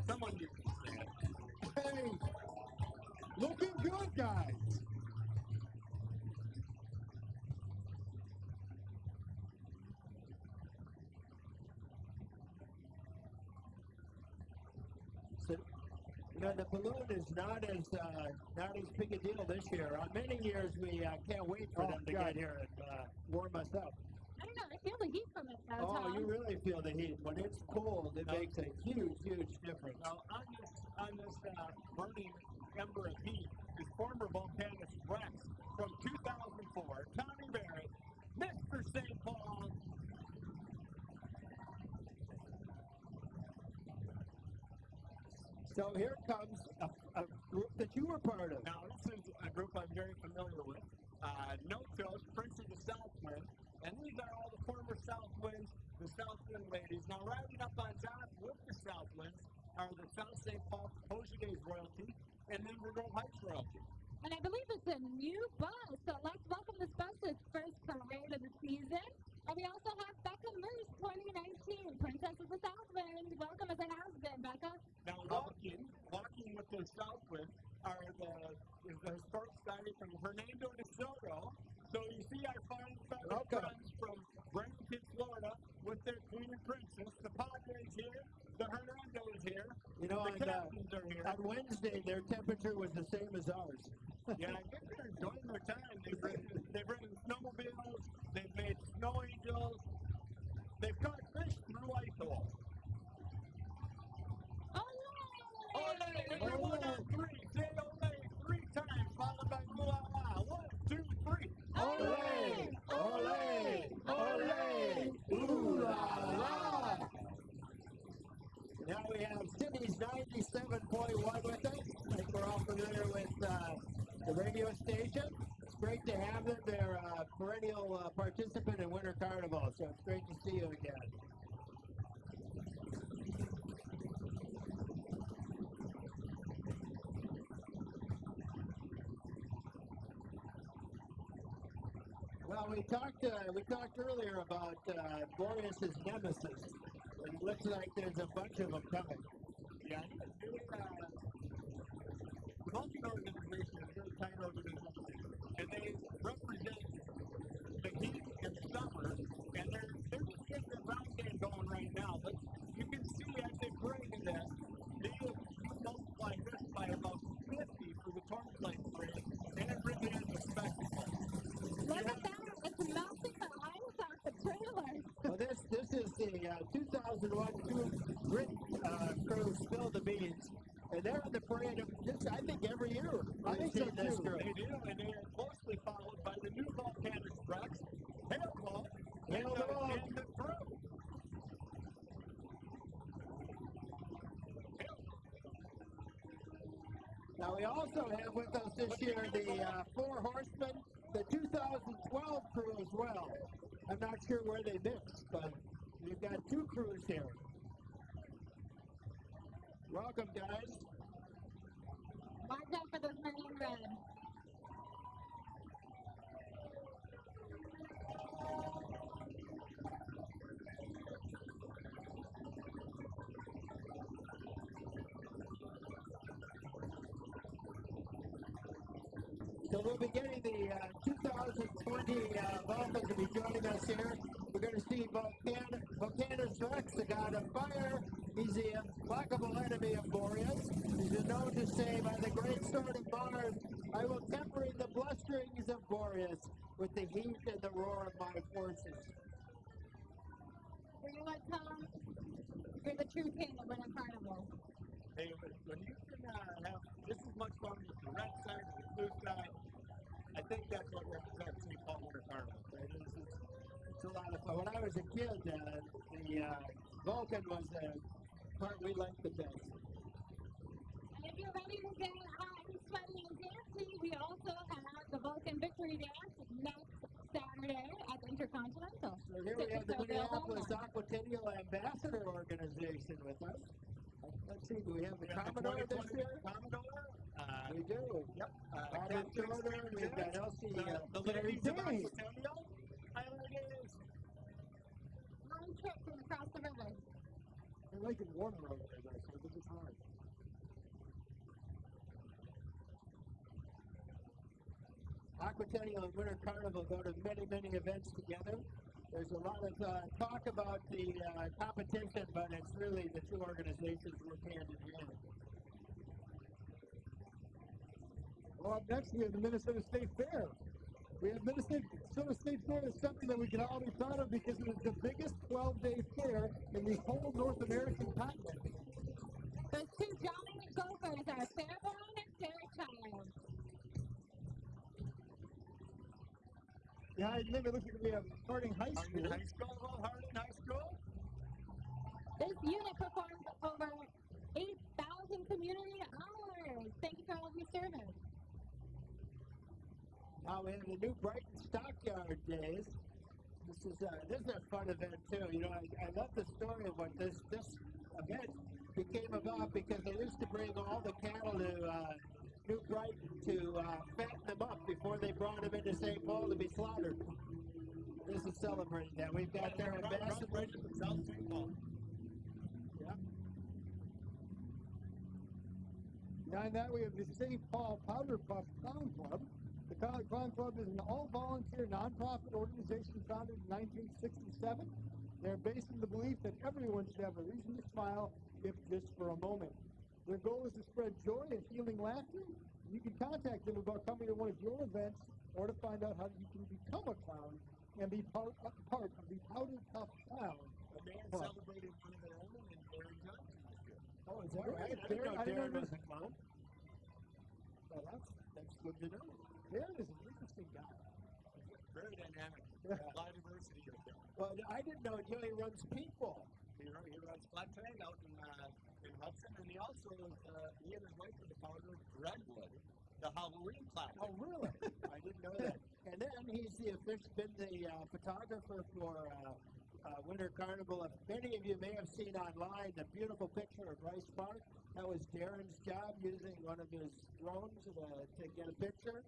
D: someone you can say it.
B: hey, looking good, guys.
A: So, you know, the balloon is not as uh, not as big a deal this year. On many years, we uh, can't wait for
B: Oh,
A: them to
B: God.
A: get here and uh, warm us up.
C: I don't know. I feel the heat from it though,
A: Oh,
C: Tom.
A: you really feel the heat. When it's cold, it
D: No.
A: makes a huge, huge difference.
D: Now, on this, on this uh, burning member of HEAT is former Vulcanus Rex from 2004, Tommy Barrett, Mr. St. Paul,
A: So here comes a, a, group that you were part of.
D: Now, this is a group I'm very familiar with. Uh, no Tilt, Prince of the Southwind, and these are all the former Southwinds, the Southwind ladies. Now, riding up on top with the Southwinds are the South St. Paul Poser Days Royalty, and then we Grove Heights royalty.
C: And I believe it's a new bus. So let's welcome this bus to its first parade of the season. And we also have Becca Moose 2019, Princess of the Southwind. Welcome as it has been, Becca.
D: Now, walking, walking with the Southwind are the, is the historic society from Hernando de Soto. So you see our fine feathered
A: Welcome.
D: friends from Bradenton, Florida, with their queen and princess. The Padres here, the Hernando is here,
A: You know,
D: the
A: on, uh,
D: captains are here.
A: on Wednesday, their temperature was the same as ours.
D: Yeah, I think they're enjoying their time. They've ridden, they've ridden snowmobiles, they've made snow angels, they've caught fish through ice holes.
C: Oh,
D: Ole! Everyone on three, say ole three times, followed by ooh la la. One, two, three.
A: Ole! Ole! Ole! Ooh la la! Now we have Cities 97.1 with us. I think we're all familiar with uh, the radio station. It's great to have them. They're a perennial uh, participant in Winter Carnival, so it's great to see you again. Well, we talked uh, we talked earlier about uh, Boreas's nemesis. And it looks like there's a bunch of them coming.
D: Yeah, they, uh, the Vulcan organization is a very tight organization, and they represent the heat and the summer, and they're, they're just getting their round game going right now. But you can see as they parade that they have multiplied this by about 50 for the and it really is a spectacle.
C: Look at that. It's melting the ice off the trailer.
A: Well, this this is the uh, 2001 two Brit uh, crew Spill the Beans, and they're in the parade. Of, this, I think every year.
B: I think so,
A: we've seen this
B: too.
D: They do, and they are closely followed by the new volcanic trucks, Hail Vault, and,
A: Hail
D: uh,
A: Vault.
D: and the crew.
A: Now we also have with us this year the uh, Four Horsemen, the 2012 crew as well. I'm not sure where they mixed, but we've got two crews here. Welcome, guys.
C: Watch out for those men.
A: 2020 uh, Vulcan to be joining us here. We're going to see Volcan- Vulcanus Rex, the god of fire. He's the implacable enemy of Boreas. He's known to say, by the great sword of Mars, I will temper the blusterings of Boreas with the heat and the roar of my forces.
C: You know what, Tom? You're the true king of Winter Carnival.
D: Hey, when when you can uh, have just as much fun with the red side and the blue side, I think that's what represents St. Paul
A: Right? It's, it's, it's a lot of fun. When I was a kid, uh, the uh, Vulcan was the part we liked the best.
C: And if you're ready to get hot and sweaty and dancing, we also have the Vulcan Victory Dance next Saturday at the Intercontinental.
A: So here we have the
C: Tickets are available
A: Minneapolis Aquatennial Ambassador Organization with us. Let's see, do we have the
D: We have the
A: Commodore this
D: 2020
A: year?
D: Commodore. Uh,
A: We do.
D: Yep. Uh,
A: Robert
D: Captain
A: Schroeder, we've got
D: Express,
A: Elsie,
D: the,
A: uh,
D: the
A: Terry
D: ladies of
A: Day.
D: Aquatennial. Islanders.
C: Long trip from across the river.
B: They're making warmer over there, though, so this is hard.
A: Aquatennial and Winter Carnival go to many, many events together. There's a lot of uh, talk about the uh, competition, but it's really the two organizations work hand in hand.
B: Well, up next we have the Minnesota State Fair. We have Minnesota State Fair is something that we can all be proud of because it is the biggest 12-day fair in the whole North American continent.
C: Those two giant gophers are Fairborn
B: Yeah, I live, it looks like we have Harding High School.
D: Harding High School, Harding High School.
C: This unit performs over 8,000 community hours. Thank you for all of your service.
A: Now we have the new Brighton Stockyard Days. This is a, this is a fun event too. You know, I, I love the story of what this this event became about because they used to bring all the cattle to uh, New Brighton to uh, fatten them up before they brought them into St. Paul to be slaughtered. This is celebrating that. We've got their ambassador.
F: right South St. Paul.
A: Yeah.
B: Behind that, we have the St. Paul Powder Puff Clown Club. The Clown Clown Club is an all-volunteer nonprofit organization founded in 1967. They're based in the belief that everyone should have a reason to smile, if just for a moment. Their goal is to spread joy and healing laughter. You can contact them about coming to one of your events or to find out how you can become a clown and be part, a part of the Powder Puff Clown.
D: A man
B: Club.
D: celebrated one of their own and Darren Johnson this year.
A: Oh, is that right?
B: Right,
A: I didn't know
B: Darren- I didn't
A: Darren was a clown. Well, that's that's good to know.
B: Darren is an interesting guy.
D: Very dynamic.
B: Yeah.
D: A lot of diversity right there.
A: Well, I didn't know he runs paintball.
D: He runs flat tag out in, uh, in Hudson, and he also is, uh, he and his wife are the founder of Redwood, the Halloween classic.
A: Oh, really? I didn't know that. And then he's the official, been the uh, photographer for uh, uh, Winter Carnival. If many of you may have seen online the beautiful picture of Rice Park, that was Darren's job using one of his drones uh, to get a picture.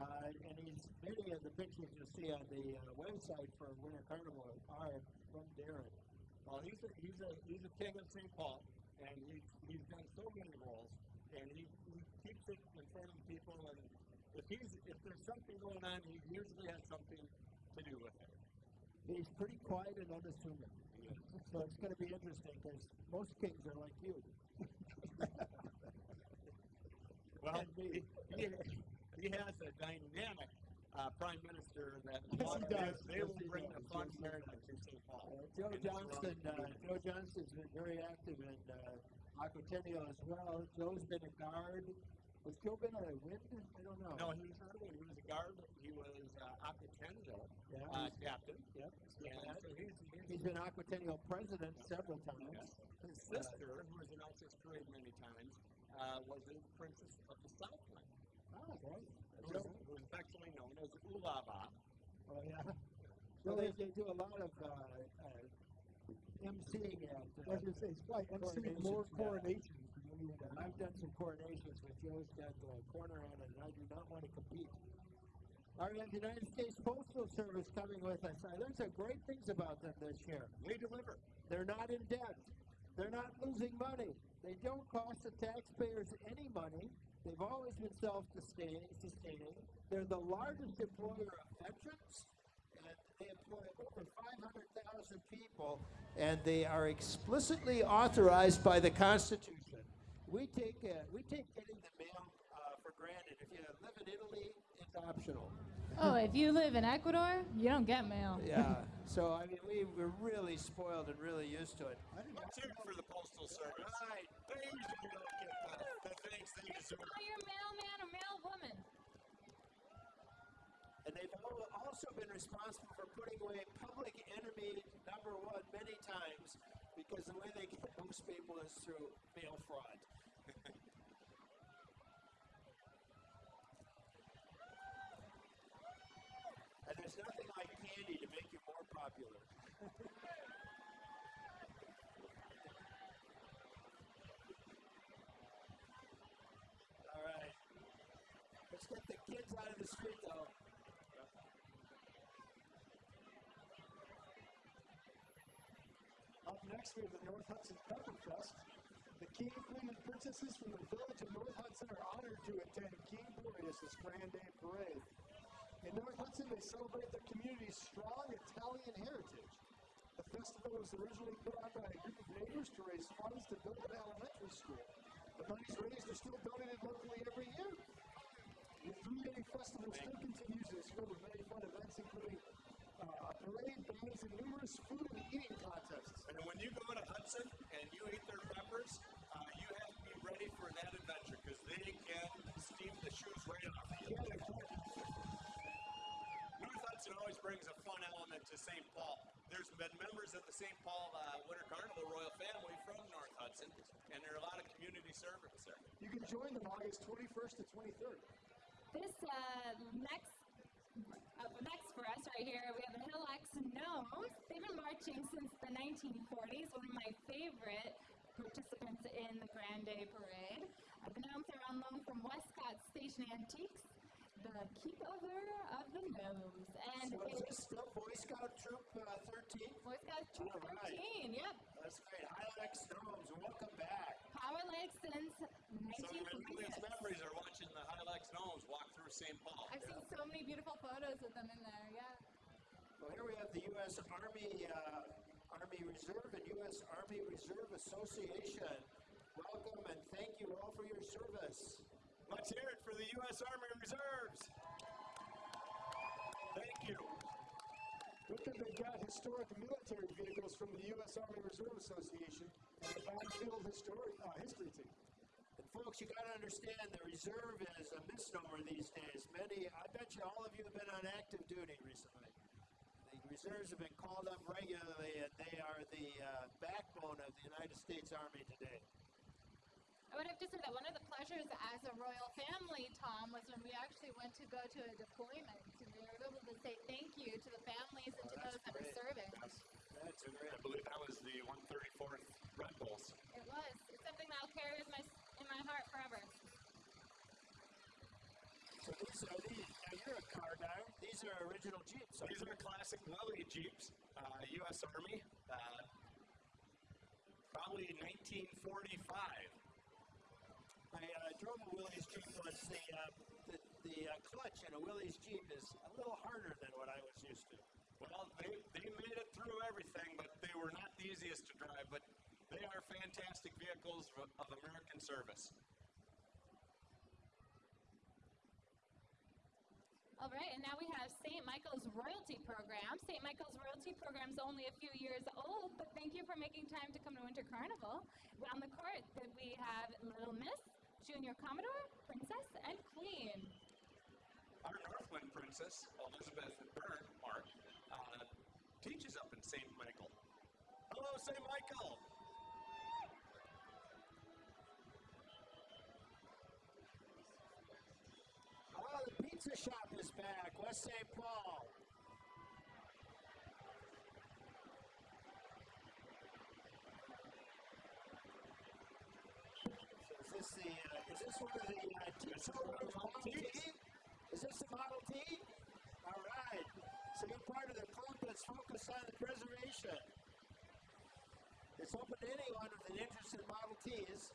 A: Uh, and he's many of the pictures you see on the uh, website for Winter Carnival are from Darren.
D: Well, he's a, he's a he's a king of St. Paul, and he's he's done so many roles, and he, he keeps it in front of people. And if he's if there's something going on, he usually has something to do with it.
A: He's pretty quiet and unassuming. So it's going to be interesting because most kings are like you.
D: Well,
A: me.
D: he, he has a dynamic uh, prime minister that
B: Yes, he does.
D: they
A: Yes,
D: will
A: he
D: bring
A: does.
D: the fun
A: Yes, he
D: narrative to St. Paul.
A: Uh, Joe Johnston, uh, Joe Johnston's been very active in uh, Aquatennial as well. Joe's been a guard. Was Joe been a wind? I don't know.
D: No, he was not a. He was a guard. He was uh, Aquatennial
A: Yeah,
D: uh, captain.
A: Yep.
D: And so he's, he's
A: He's been Aquatennial president several times.
D: His sister, who was in Alsace Parade many times, uh, was a princess of the Southland,
A: Oh, great.
D: who was, affectionately known as Ulava.
A: Oh, yeah. So they, they do a lot of uh, uh, emceeing at. Uh,
B: Like you say, he's probably emceeing more
A: Coronations,
B: coronations than anyone
A: And
B: else.
A: I've done some coronations with Joe's got the corner on it, and I do not want to compete. All right, the United States Postal Service coming with us. Uh, there's some great things about them this year.
D: They deliver.
A: They're not in debt. They're not losing money. They don't cost the taxpayers any money. They've always been self-sustaining. Sustaining. They're the largest employer of veterans, and they employ over 500,000 people, and they are explicitly authorized by the Constitution. We take uh, we take getting the mail uh, for granted. If you live in Italy, it's optional.
C: Oh, if you live in Ecuador, you don't get mail.
A: Yeah. so I mean, we we're really spoiled and really used to it.
F: Let's hear it for the Postal Service.
A: Right.
F: They usually don't get the, the thanks they deserve.
C: Call your mailman or mailwoman.
A: And they've also been responsible for putting away public enemy number one many times because the way they get most people is through mail fraud. and there's nothing like candy to make you more popular. All right. Let's get the kids out of the street, though.
B: Up next, we have the North Hudson Pepper Fest. The King, Queen, and Princesses from the village of North Hudson are honored to attend King Boreas' Grand Day Parade. In North Hudson, they celebrate their community's strong Italian heritage. The festival was originally put on by a group of neighbors to raise funds to build an elementary school. The monies raised are still donated locally every year. The three-day festival still continues and is filled with many fun events, including uh, a parade, bands, and numerous food and eating contests.
F: And when you go to Hudson and you eat their peppers, uh, you have to be ready for that adventure because they can steam the shoes right off of you. North Hudson always brings a fun element to St. Paul. There's been members of the St. Paul uh, Winter Carnival Royal Family from North Hudson, and there are a lot of community servants there.
B: You can join them August 21st to 23rd.
C: This uh, next Up next for us right here, we have the Hilex Gnomes. They've been marching since the 1940s, one of my favorite participants in the Grand Day Parade. Uh, the Gnomes are on loan from Westcott Station Antiques, the keepover of the Gnomes. And
A: So is this still Boy Scout Troop uh, 13?
C: Boy Scout Troop
A: All right.
C: 13, yep.
A: That's great. Hilex Gnomes, welcome back.
C: Power Leg since
D: Some of my earliest memories are watching the Hilex Gnomes walk through St. Paul.
C: I've seen so many beautiful photos of them in there, yeah.
A: Well, here we have the U.S. Army uh, Army Reserve and U.S. Army Reserve Association. Welcome and thank you all for your service.
D: Let's hear it for the U.S. Army Reserves. Thank you.
B: With them, they've got historic military vehicles from the U.S. Army Reserve Association and the Battlefield History, uh, History Team.
A: And folks, you got to understand the reserve is a misnomer these days. Many, I bet you all of you have been on active duty recently. The reserves have been called up regularly, and they are the uh, backbone of the United States Army today.
C: I would have to say that one of the pleasures as a royal family, Tom, was when we actually went to go to a deployment and we were able to say thank you to the families and to
A: that's
C: those that were serving.
A: That's great.
D: I believe that was the 134th Red Bulls.
C: It was. It's something that I'll carry with my, in my heart forever.
A: So these are these. Now you're a car guy. These are original Jeeps. aren't
D: These
A: they?
D: are classic Willys Jeeps, uh, U.S. Army, uh, probably 1945.
A: Uh, a Jeep. The, uh, the, the uh, clutch in a Willys Jeep is a little harder than what I was used to.
D: Well, they, they made it through everything, but they were not the easiest to drive. But they are fantastic vehicles of, of American service.
C: All right, and now we have St. Michael's Royalty Program. St. Michael's Royalty Program is only a few years old, but thank you for making time to come to Winter Carnival. On the court, we have Little Miss, Junior Commodore, Princess, and Queen.
D: Our Northwind Princess, Elizabeth Mark, uh, teaches up in St. Michael. Hello, St. Michael!
A: Oh, the pizza shop is back. West St. Paul. So is this the? Uh, is this one of the uh, Model T? Is this the Model T? All right. So you're part of the club that's focused on the preservation. It's open to anyone with an interest in Model Ts.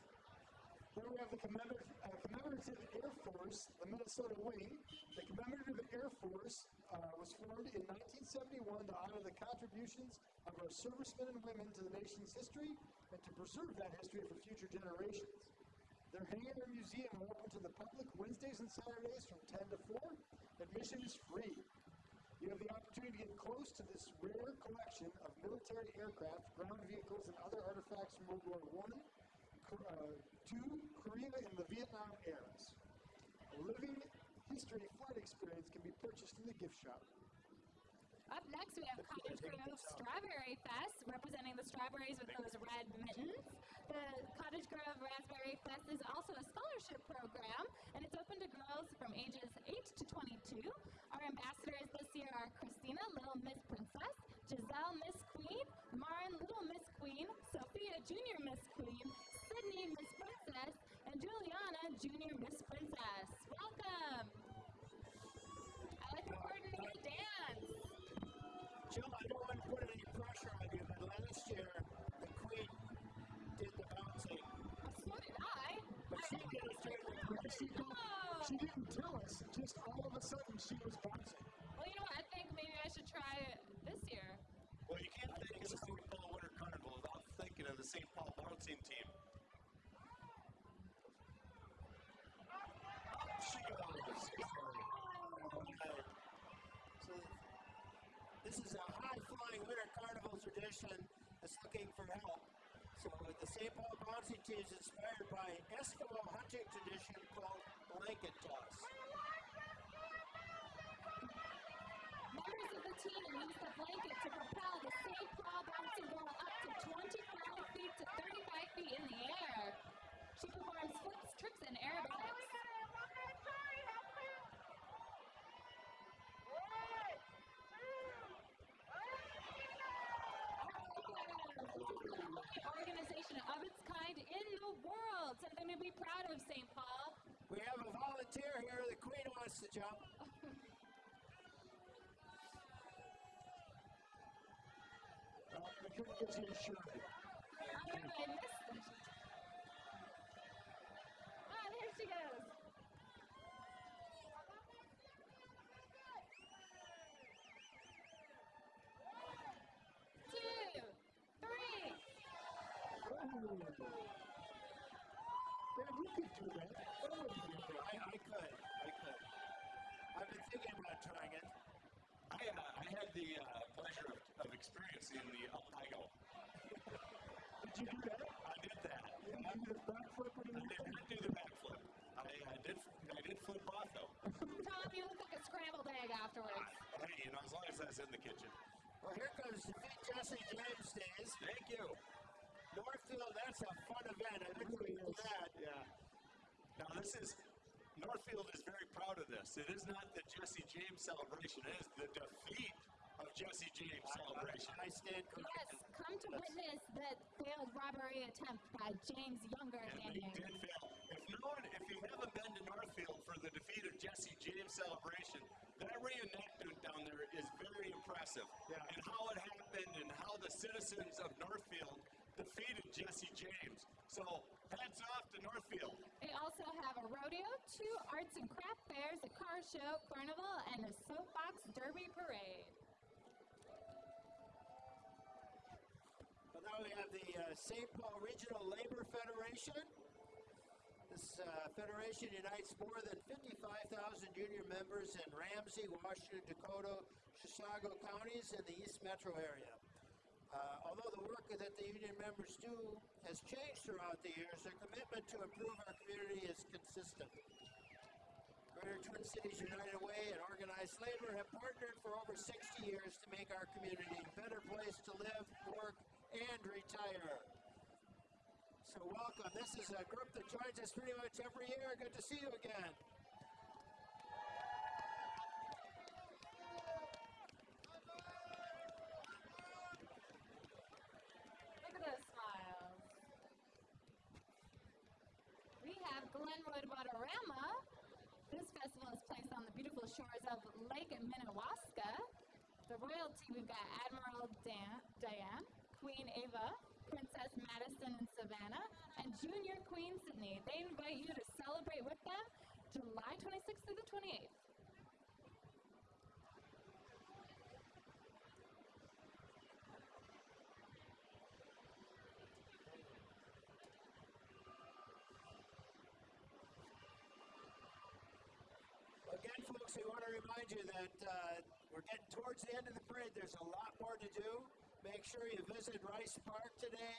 B: Then we have the uh, Commemorative Air Force, the Minnesota Wing. The Commemorative Air Force uh, was formed in 1971 to honor the contributions of our servicemen and women to the nation's history and to preserve that history for future generations. Their hangar and museum are open to the public Wednesdays and Saturdays from 10 to 4. Admission is free. You have the opportunity to get close to this rare collection of military aircraft, ground vehicles, and other artifacts from World War I, uh, II, Korea, and the Vietnam eras. A living history flight experience can be purchased in the gift shop.
C: Up next, we have Cottage Grove Strawberry Fest, representing the strawberries with those red mittens. The Cottage Grove Raspberry Fest is also a scholarship program, and it's open to girls from ages 8 to 22. Our ambassadors this year are Christina, Little Miss Princess, Giselle, Miss Queen, Marin, Little Miss Queen, Sophia, Junior Miss Queen, Sydney, Miss Princess, and Juliana, Junior Miss Princess. Welcome! I like the coordinated dance.
A: Jill, I don't want to put any pressure on you, but last year the Queen did the bouncing.
C: So did I.
A: But she did it during the
B: But she,
A: Queen.
B: don't, she didn't tell us, just all of a sudden she was bouncing.
C: Well, you know what? I think maybe I should try it this year.
D: Well, you can't think of the St. Paul Winter Carnival without thinking of the St. Paul bouncing team. Up she goes.
A: So this is a high-flying winter carnival tradition that's looking for help. So the St. Paul bouncing team is inspired by Eskimo hunting tradition called blanket toss.
C: Members of the team use the blanket to propel the St. Paul bouncing ball up to 25 feet to 35 feet in the air. She performs flips, tricks, and aerobatics. organization of its kind in the world, something to be proud of, St. Paul.
A: We have a volunteer here. The queen wants to jump.
B: Uh, I couldn't get
C: don't know, I missed it. Ah, there she goes. Two, three.
B: Man, you could do that. That wouldn't be a problem.
A: I, I could. I could. I've been thinking about trying it.
D: I, uh, I had the uh, pleasure of, of experiencing the Alpino.
B: Did you do that?
D: I did that.
B: You did the backflip when you
D: I did not do the backflip. I, I did I did flip off though.
C: Tom, you look like a scrambled egg afterwards.
D: Hey, you know, as long as that's in the kitchen.
A: Well, here comes Defeat Jesse James days.
D: Thank you.
A: Northfield, that's a fun event. I didn't think of that.
D: Yeah. Now this is Northfield is very proud of this. It is not the Jesse James celebration. It is the defeat of Jesse James celebration.
A: I stand
C: Yes, come to witness the failed robbery attempt by James Younger
D: And
C: than
D: they
C: you.
D: did fail. If no one, if you haven't been to Northfield for the defeat of Jesse James celebration, that reenactment down there is very impressive.
B: Yeah.
D: And how it happened and how the citizens of Northfield defeated Jesse James. So hats off to Northfield.
C: They also have a rodeo, two arts and craft fairs, a car show, carnival, and a soapbox derby parade.
A: We have the uh, St. Paul Regional Labor Federation. This uh, federation unites more than 55,000 union members in Ramsey, Washington, Dakota, Chisago counties, and the East Metro area. Uh, although the work that the union members do has changed throughout the years, their commitment to improve our community is consistent. Greater Twin Cities United Way and organized labor have partnered for over 60 years to make our community a better place to live, work, and retire. So welcome. This is a group that joins us pretty much every year. Good to see you again.
C: Look at those smiles. We have Glenwood Waterama. This festival is placed on the beautiful shores of Lake Minnewaska. The royalty, we've got Admiral Dan- Diane, Queen Ava, Princess Madison and Savannah, and Junior Queen Sydney. They invite you to celebrate with them July 26th through the 28th.
A: Again, folks, we want to remind you that uh, we're getting towards the end of the parade. There's a lot more to do. Make sure you visit Rice Park today.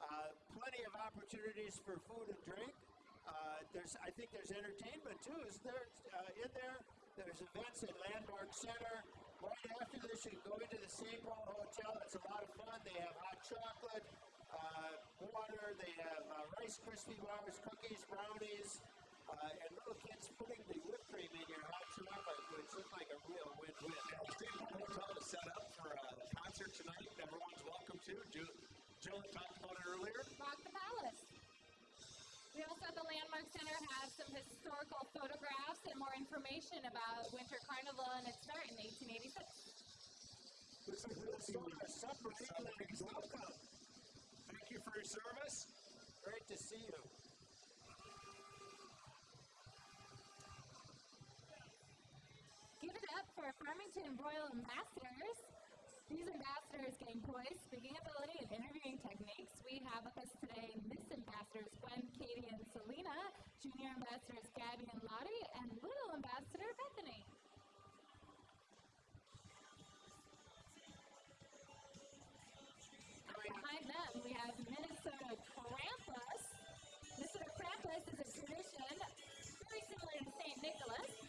A: Uh, plenty of opportunities for food and drink. Uh, there's, I think there's entertainment too, isn't there? Uh, in there, there's events at Landmark Center. Right after this, you go into the St. Paul Hotel. It's a lot of fun. They have hot chocolate, uh, water. They have uh, Rice Krispie bars, cookies, brownies, and little kids putting the whipped cream in your chocolate, which looks like a real win-win.
D: State Hotel is set up for uh, a concert tonight. Everyone's welcome to. Jill, Jill talked about it earlier.
C: Rock the Palace. We also at the Landmark Center have some historical photographs and more information about Winter Carnival and its start in 1886.
B: This is really
A: Minnesota Supper Evening, welcome.
D: Thank you for your service.
A: Great to see you.
C: Give it up for Farmington Royal Ambassadors. These ambassadors gain poise, speaking ability, and interviewing techniques. We have with us today Miss Ambassadors Gwen, Katie, and Selena, Junior Ambassadors Gabby and Lottie, and Little Ambassador Bethany. Behind them, we have Minnesota Krampus. Minnesota Krampus is a tradition very similar to St. Nicholas,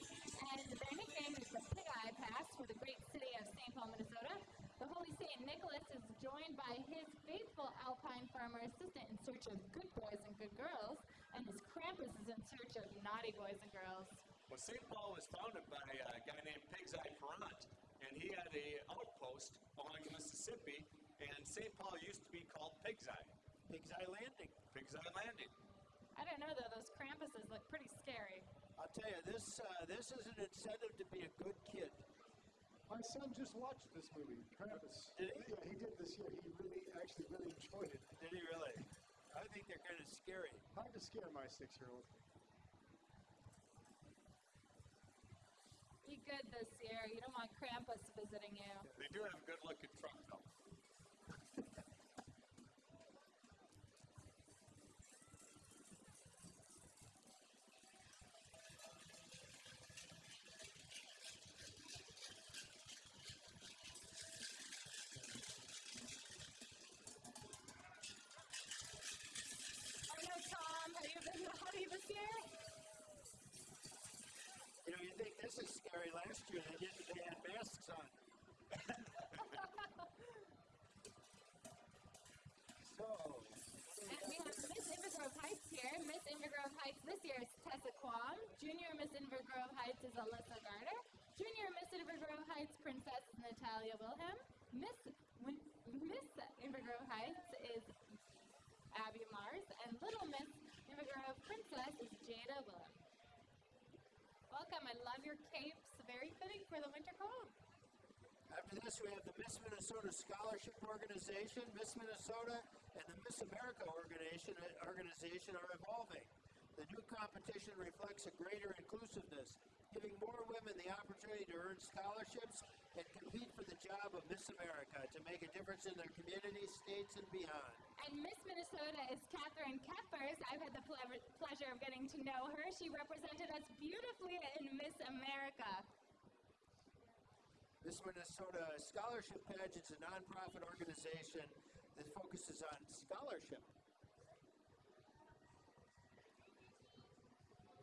C: Pig for the great city of St. Paul, Minnesota. The Holy St. Nicholas is joined by his faithful alpine farmer assistant in search of good boys and good girls, and his Krampus is in search of naughty boys and girls.
D: Well, St. Paul was founded by a guy named Pig's Eye Parrant, and he had a outpost along the Mississippi, and St. Paul used to be called Pig's Eye.
A: Pig's Eye Landing.
D: Pig's Eye Landing.
C: I don't know though, those Krampus look pretty scary.
A: I'll tell you, this uh, this is an incentive to be a good kid.
B: My son just watched this movie, Krampus.
A: Did he?
B: Yeah, he did this year. He really, actually, really enjoyed it.
A: Did he really? I think they're kind of scary.
B: Hard to scare my six-year-old.
C: Be good this year. You don't want Krampus visiting you.
D: They do have a good looking truck though.
C: Oh no, Tom, have you been naughty this year?
A: You know, you think this is scary. Last year they didn't. They had masks on. so,
C: And we have Miss Inver Grove Heights here. Miss Inver Grove Heights this year is Tessa Quam. Junior Miss Inver Grove Heights is Alyssa Garter. Junior Miss Inver Grove Heights Princess is Natalia Wilhelm. Miss Win- Miss Inver Grove Heights is Abby Mars, and Little Miss Inver Grove Princess is Jada Willem. Welcome. I love your capes. Very fitting for the winter cold.
A: after this, we have the Miss Minnesota Scholarship Organization. Miss Minnesota and the Miss America organization, organization are evolving. The new competition reflects a greater inclusiveness, giving more women the opportunity to earn scholarships and compete for the job of Miss America to make a difference in their communities, states, and beyond.
C: And Miss Minnesota is Catherine Keppers. I've had the ple- pleasure of getting to know her. She represented us beautifully in Miss America.
A: Miss Minnesota Scholarship Pageant is a nonprofit organization that focuses on scholarship.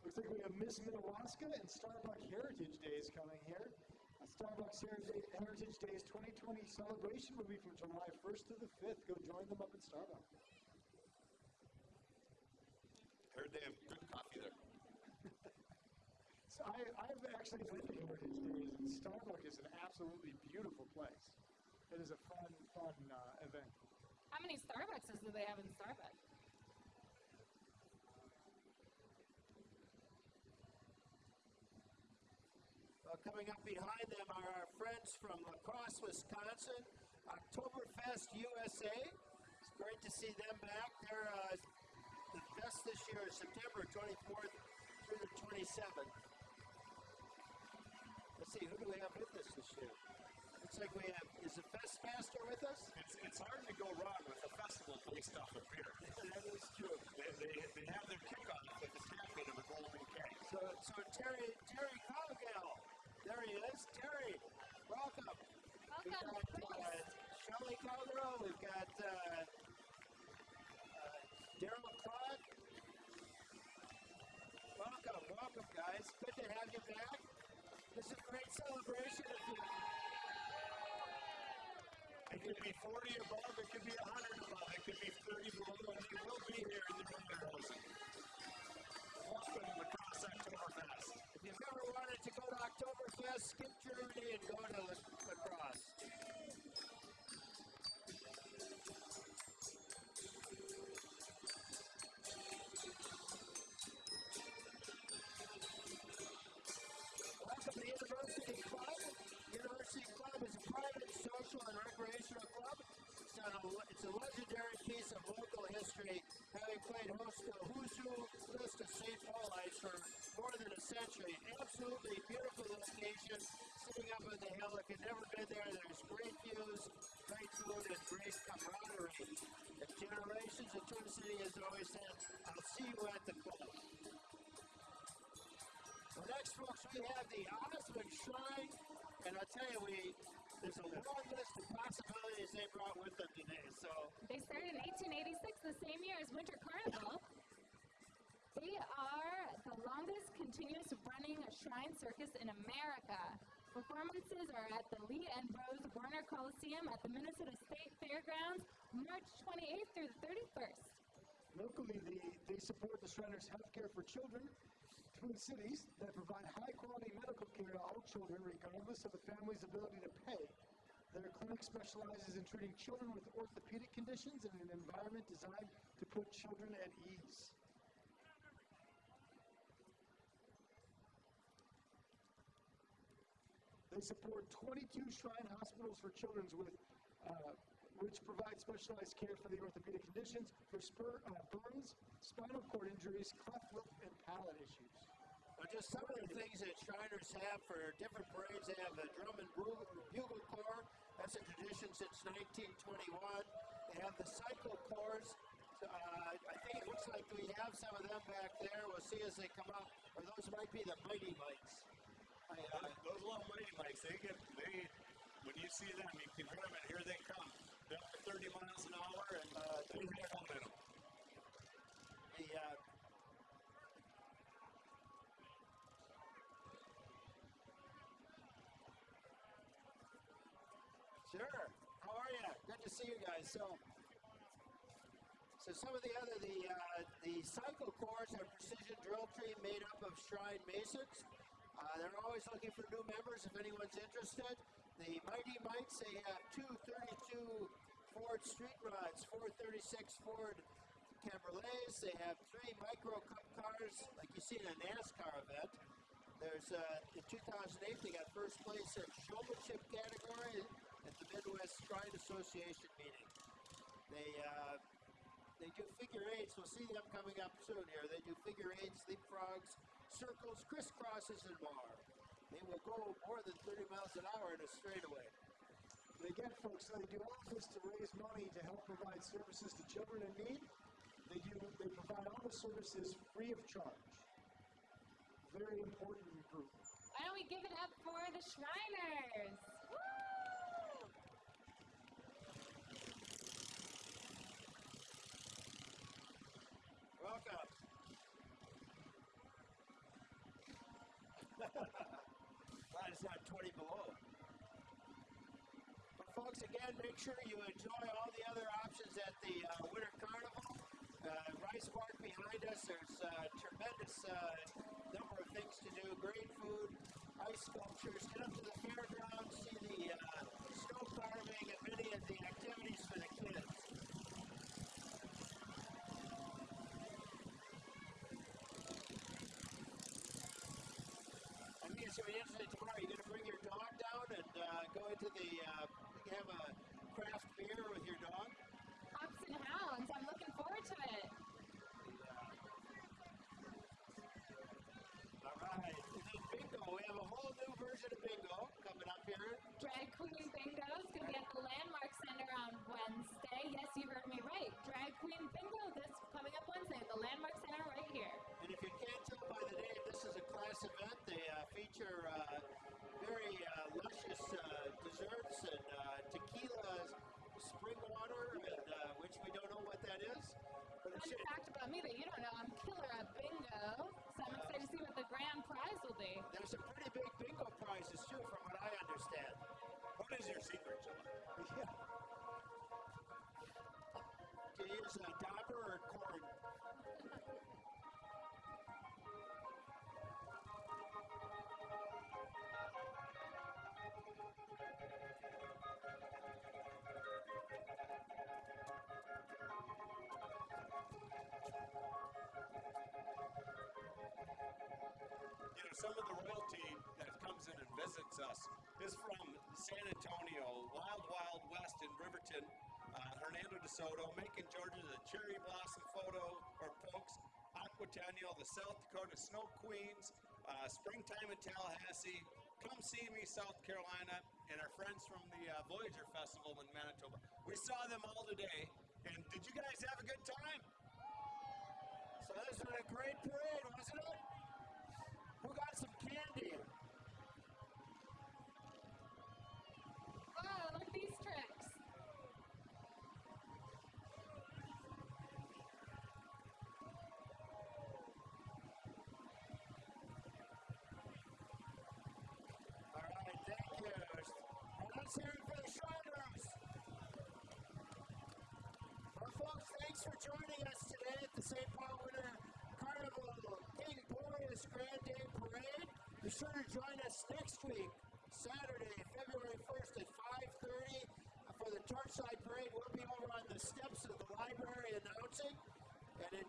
B: Looks like we have Miss Minnewaska and Starbucks Heritage Days coming here. Starbucks Heritage, Heritage Days 2020 celebration will be from July 1st to the 5th. Go join them up in Starbucks.
D: Heard they have good coffee there.
B: So I, I've actually been to Heritage Days, and Starbucks is an absolutely beautiful place. It is a fun, fun uh, event.
C: How many Starbuckses do they have in Starbucks?
A: Coming up behind them are our friends from La Crosse, Wisconsin, Oktoberfest USA. It's great to see them back. They're uh, the fest this year is September 24th through the 27th. Let's see, who do we have with us this year? Looks like we have, is the Fest Master with us?
D: It's, it's hard to go wrong with a festival based off of beer.
A: that is true.
D: They, they, they have their kickoff with the tapping of a golden keg.
A: So, so Terry, Terry Cowgill, there he is. Terry, welcome.
C: Welcome.
A: We've got uh. Shelley Cowgill, we've got uh, uh, Daryl Clark. Welcome, welcome, guys. Good to have you back. This is a great celebration.
D: It could be 40 above, it could be 100 above, it could be 30 below, and they will be here in the Winterhosen. Welcome to La Crosse Oktoberfest.
A: If you've ever wanted to go to Oktoberfest, skip Germany and go to La Crosse. Welcome to the University Club. University Club is a private social and recreational club. It's, a, it's a legendary piece of local history, having played host to a who's who list of St. Paulites for more than a century. Absolutely beautiful location, sitting up on the hill. If you've never been there, there's great views, great food, and great camaraderie. And generations of Twin City has always said, I'll see you at the club. Well, next, folks, we have the Osman Shrine, and I'll tell you, we there's a long list of possibilities they brought with them today. So,
C: They started in 1886, the same year as Winter Carnival. They are the longest continuous running shrine circus in America. Performances are at the Lee and Rose Warner Coliseum at the Minnesota State Fairgrounds, March 28th through the 31st.
B: Locally, they, they support the Shriners Healthcare for Children, through cities that provide high-quality medical care to all children, regardless of the family's ability to pay. Their clinic specializes in treating children with orthopedic conditions in an environment designed to put children at ease. They support 22 Shrine hospitals for children with uh, which provide specialized care for the orthopedic conditions, for spur, uh, burns, spinal cord injuries, cleft lip, and palate issues.
A: Now, just some of the things that Shriners have for different parades, they have a drum and bugle, bugle corps. That's a tradition since 1921. They have the cycle corps. Uh, I think it looks like we have some of them back there. We'll see as they come up. Or those might be the Mighty Mites. I, uh,
D: Those little Mighty Mites, they get, they, when you see them, you can hear them, and here they come. They're to 30 miles an hour, and uh, they have momentum.
A: the, uh, Sure. How are you? Good to see you guys. So, so some of the other the uh, the cycle corps are precision drill team made up of Shrine Masons. Uh, they're always looking for new members if anyone's interested. The Mighty Mites they have two 32 Ford Street Rods, 436 Ford Cabriolets. They have three micro cup cars like you see in a NASCAR event. There's uh, in 2008 they got first place in showmanship category at the Midwest Shrine Association meeting. They uh, they do figure eights. We'll see them coming up soon here. They do figure eights, leapfrogs, circles, crisscrosses, and more. They will go more than 30 miles an hour in a straightaway.
B: They get folks, they do all this to raise money to help provide services to children in need. They do, they provide all the services free of charge. Very important group.
C: Why don't we give it up for the Shriners? Woo!
A: Welcome. Glad it's not 20 below. But folks, again, make sure you enjoy all the other options at the uh, Winter Carnival. Uh, Rice Park behind us, there's uh, tremendous uh, number of things to do. Great food, ice sculptures. Get up to the fairgrounds, see the uh, snow carving, and many of the activities for the kids. Tomorrow. You're going to bring your dog down and uh, go into the, uh, have a craft beer with your dog.
C: Hops and hounds. I'm looking forward to it.
A: All right. Bingo. We have a whole new version of bingo coming up here.
C: Drag be.
A: there's some pretty big bingo prizes too, from what I understand.
D: What is your secret, know, some of the royalty that comes in and visits us is from San Antonio, Wild Wild West in Riverton, uh, Hernando de Soto, Macon, Georgia, the Cherry Blossom Photo or Pokes, Aquatennial, the South Dakota Snow Queens, uh, Springtime in Tallahassee, Come See Me, South Carolina, and our friends from the uh, Voyager Festival in Manitoba. We saw them all today, and did you guys have a good time?
A: So this was a great parade, wasn't it? Who got some candy?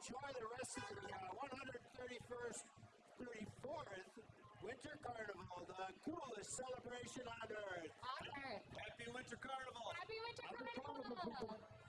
A: enjoy the rest of the uh, 131st, 34th Winter Carnival, the coolest celebration on earth.
C: On earth.
D: Happy Winter Carnival.
C: Happy Winter Carnival.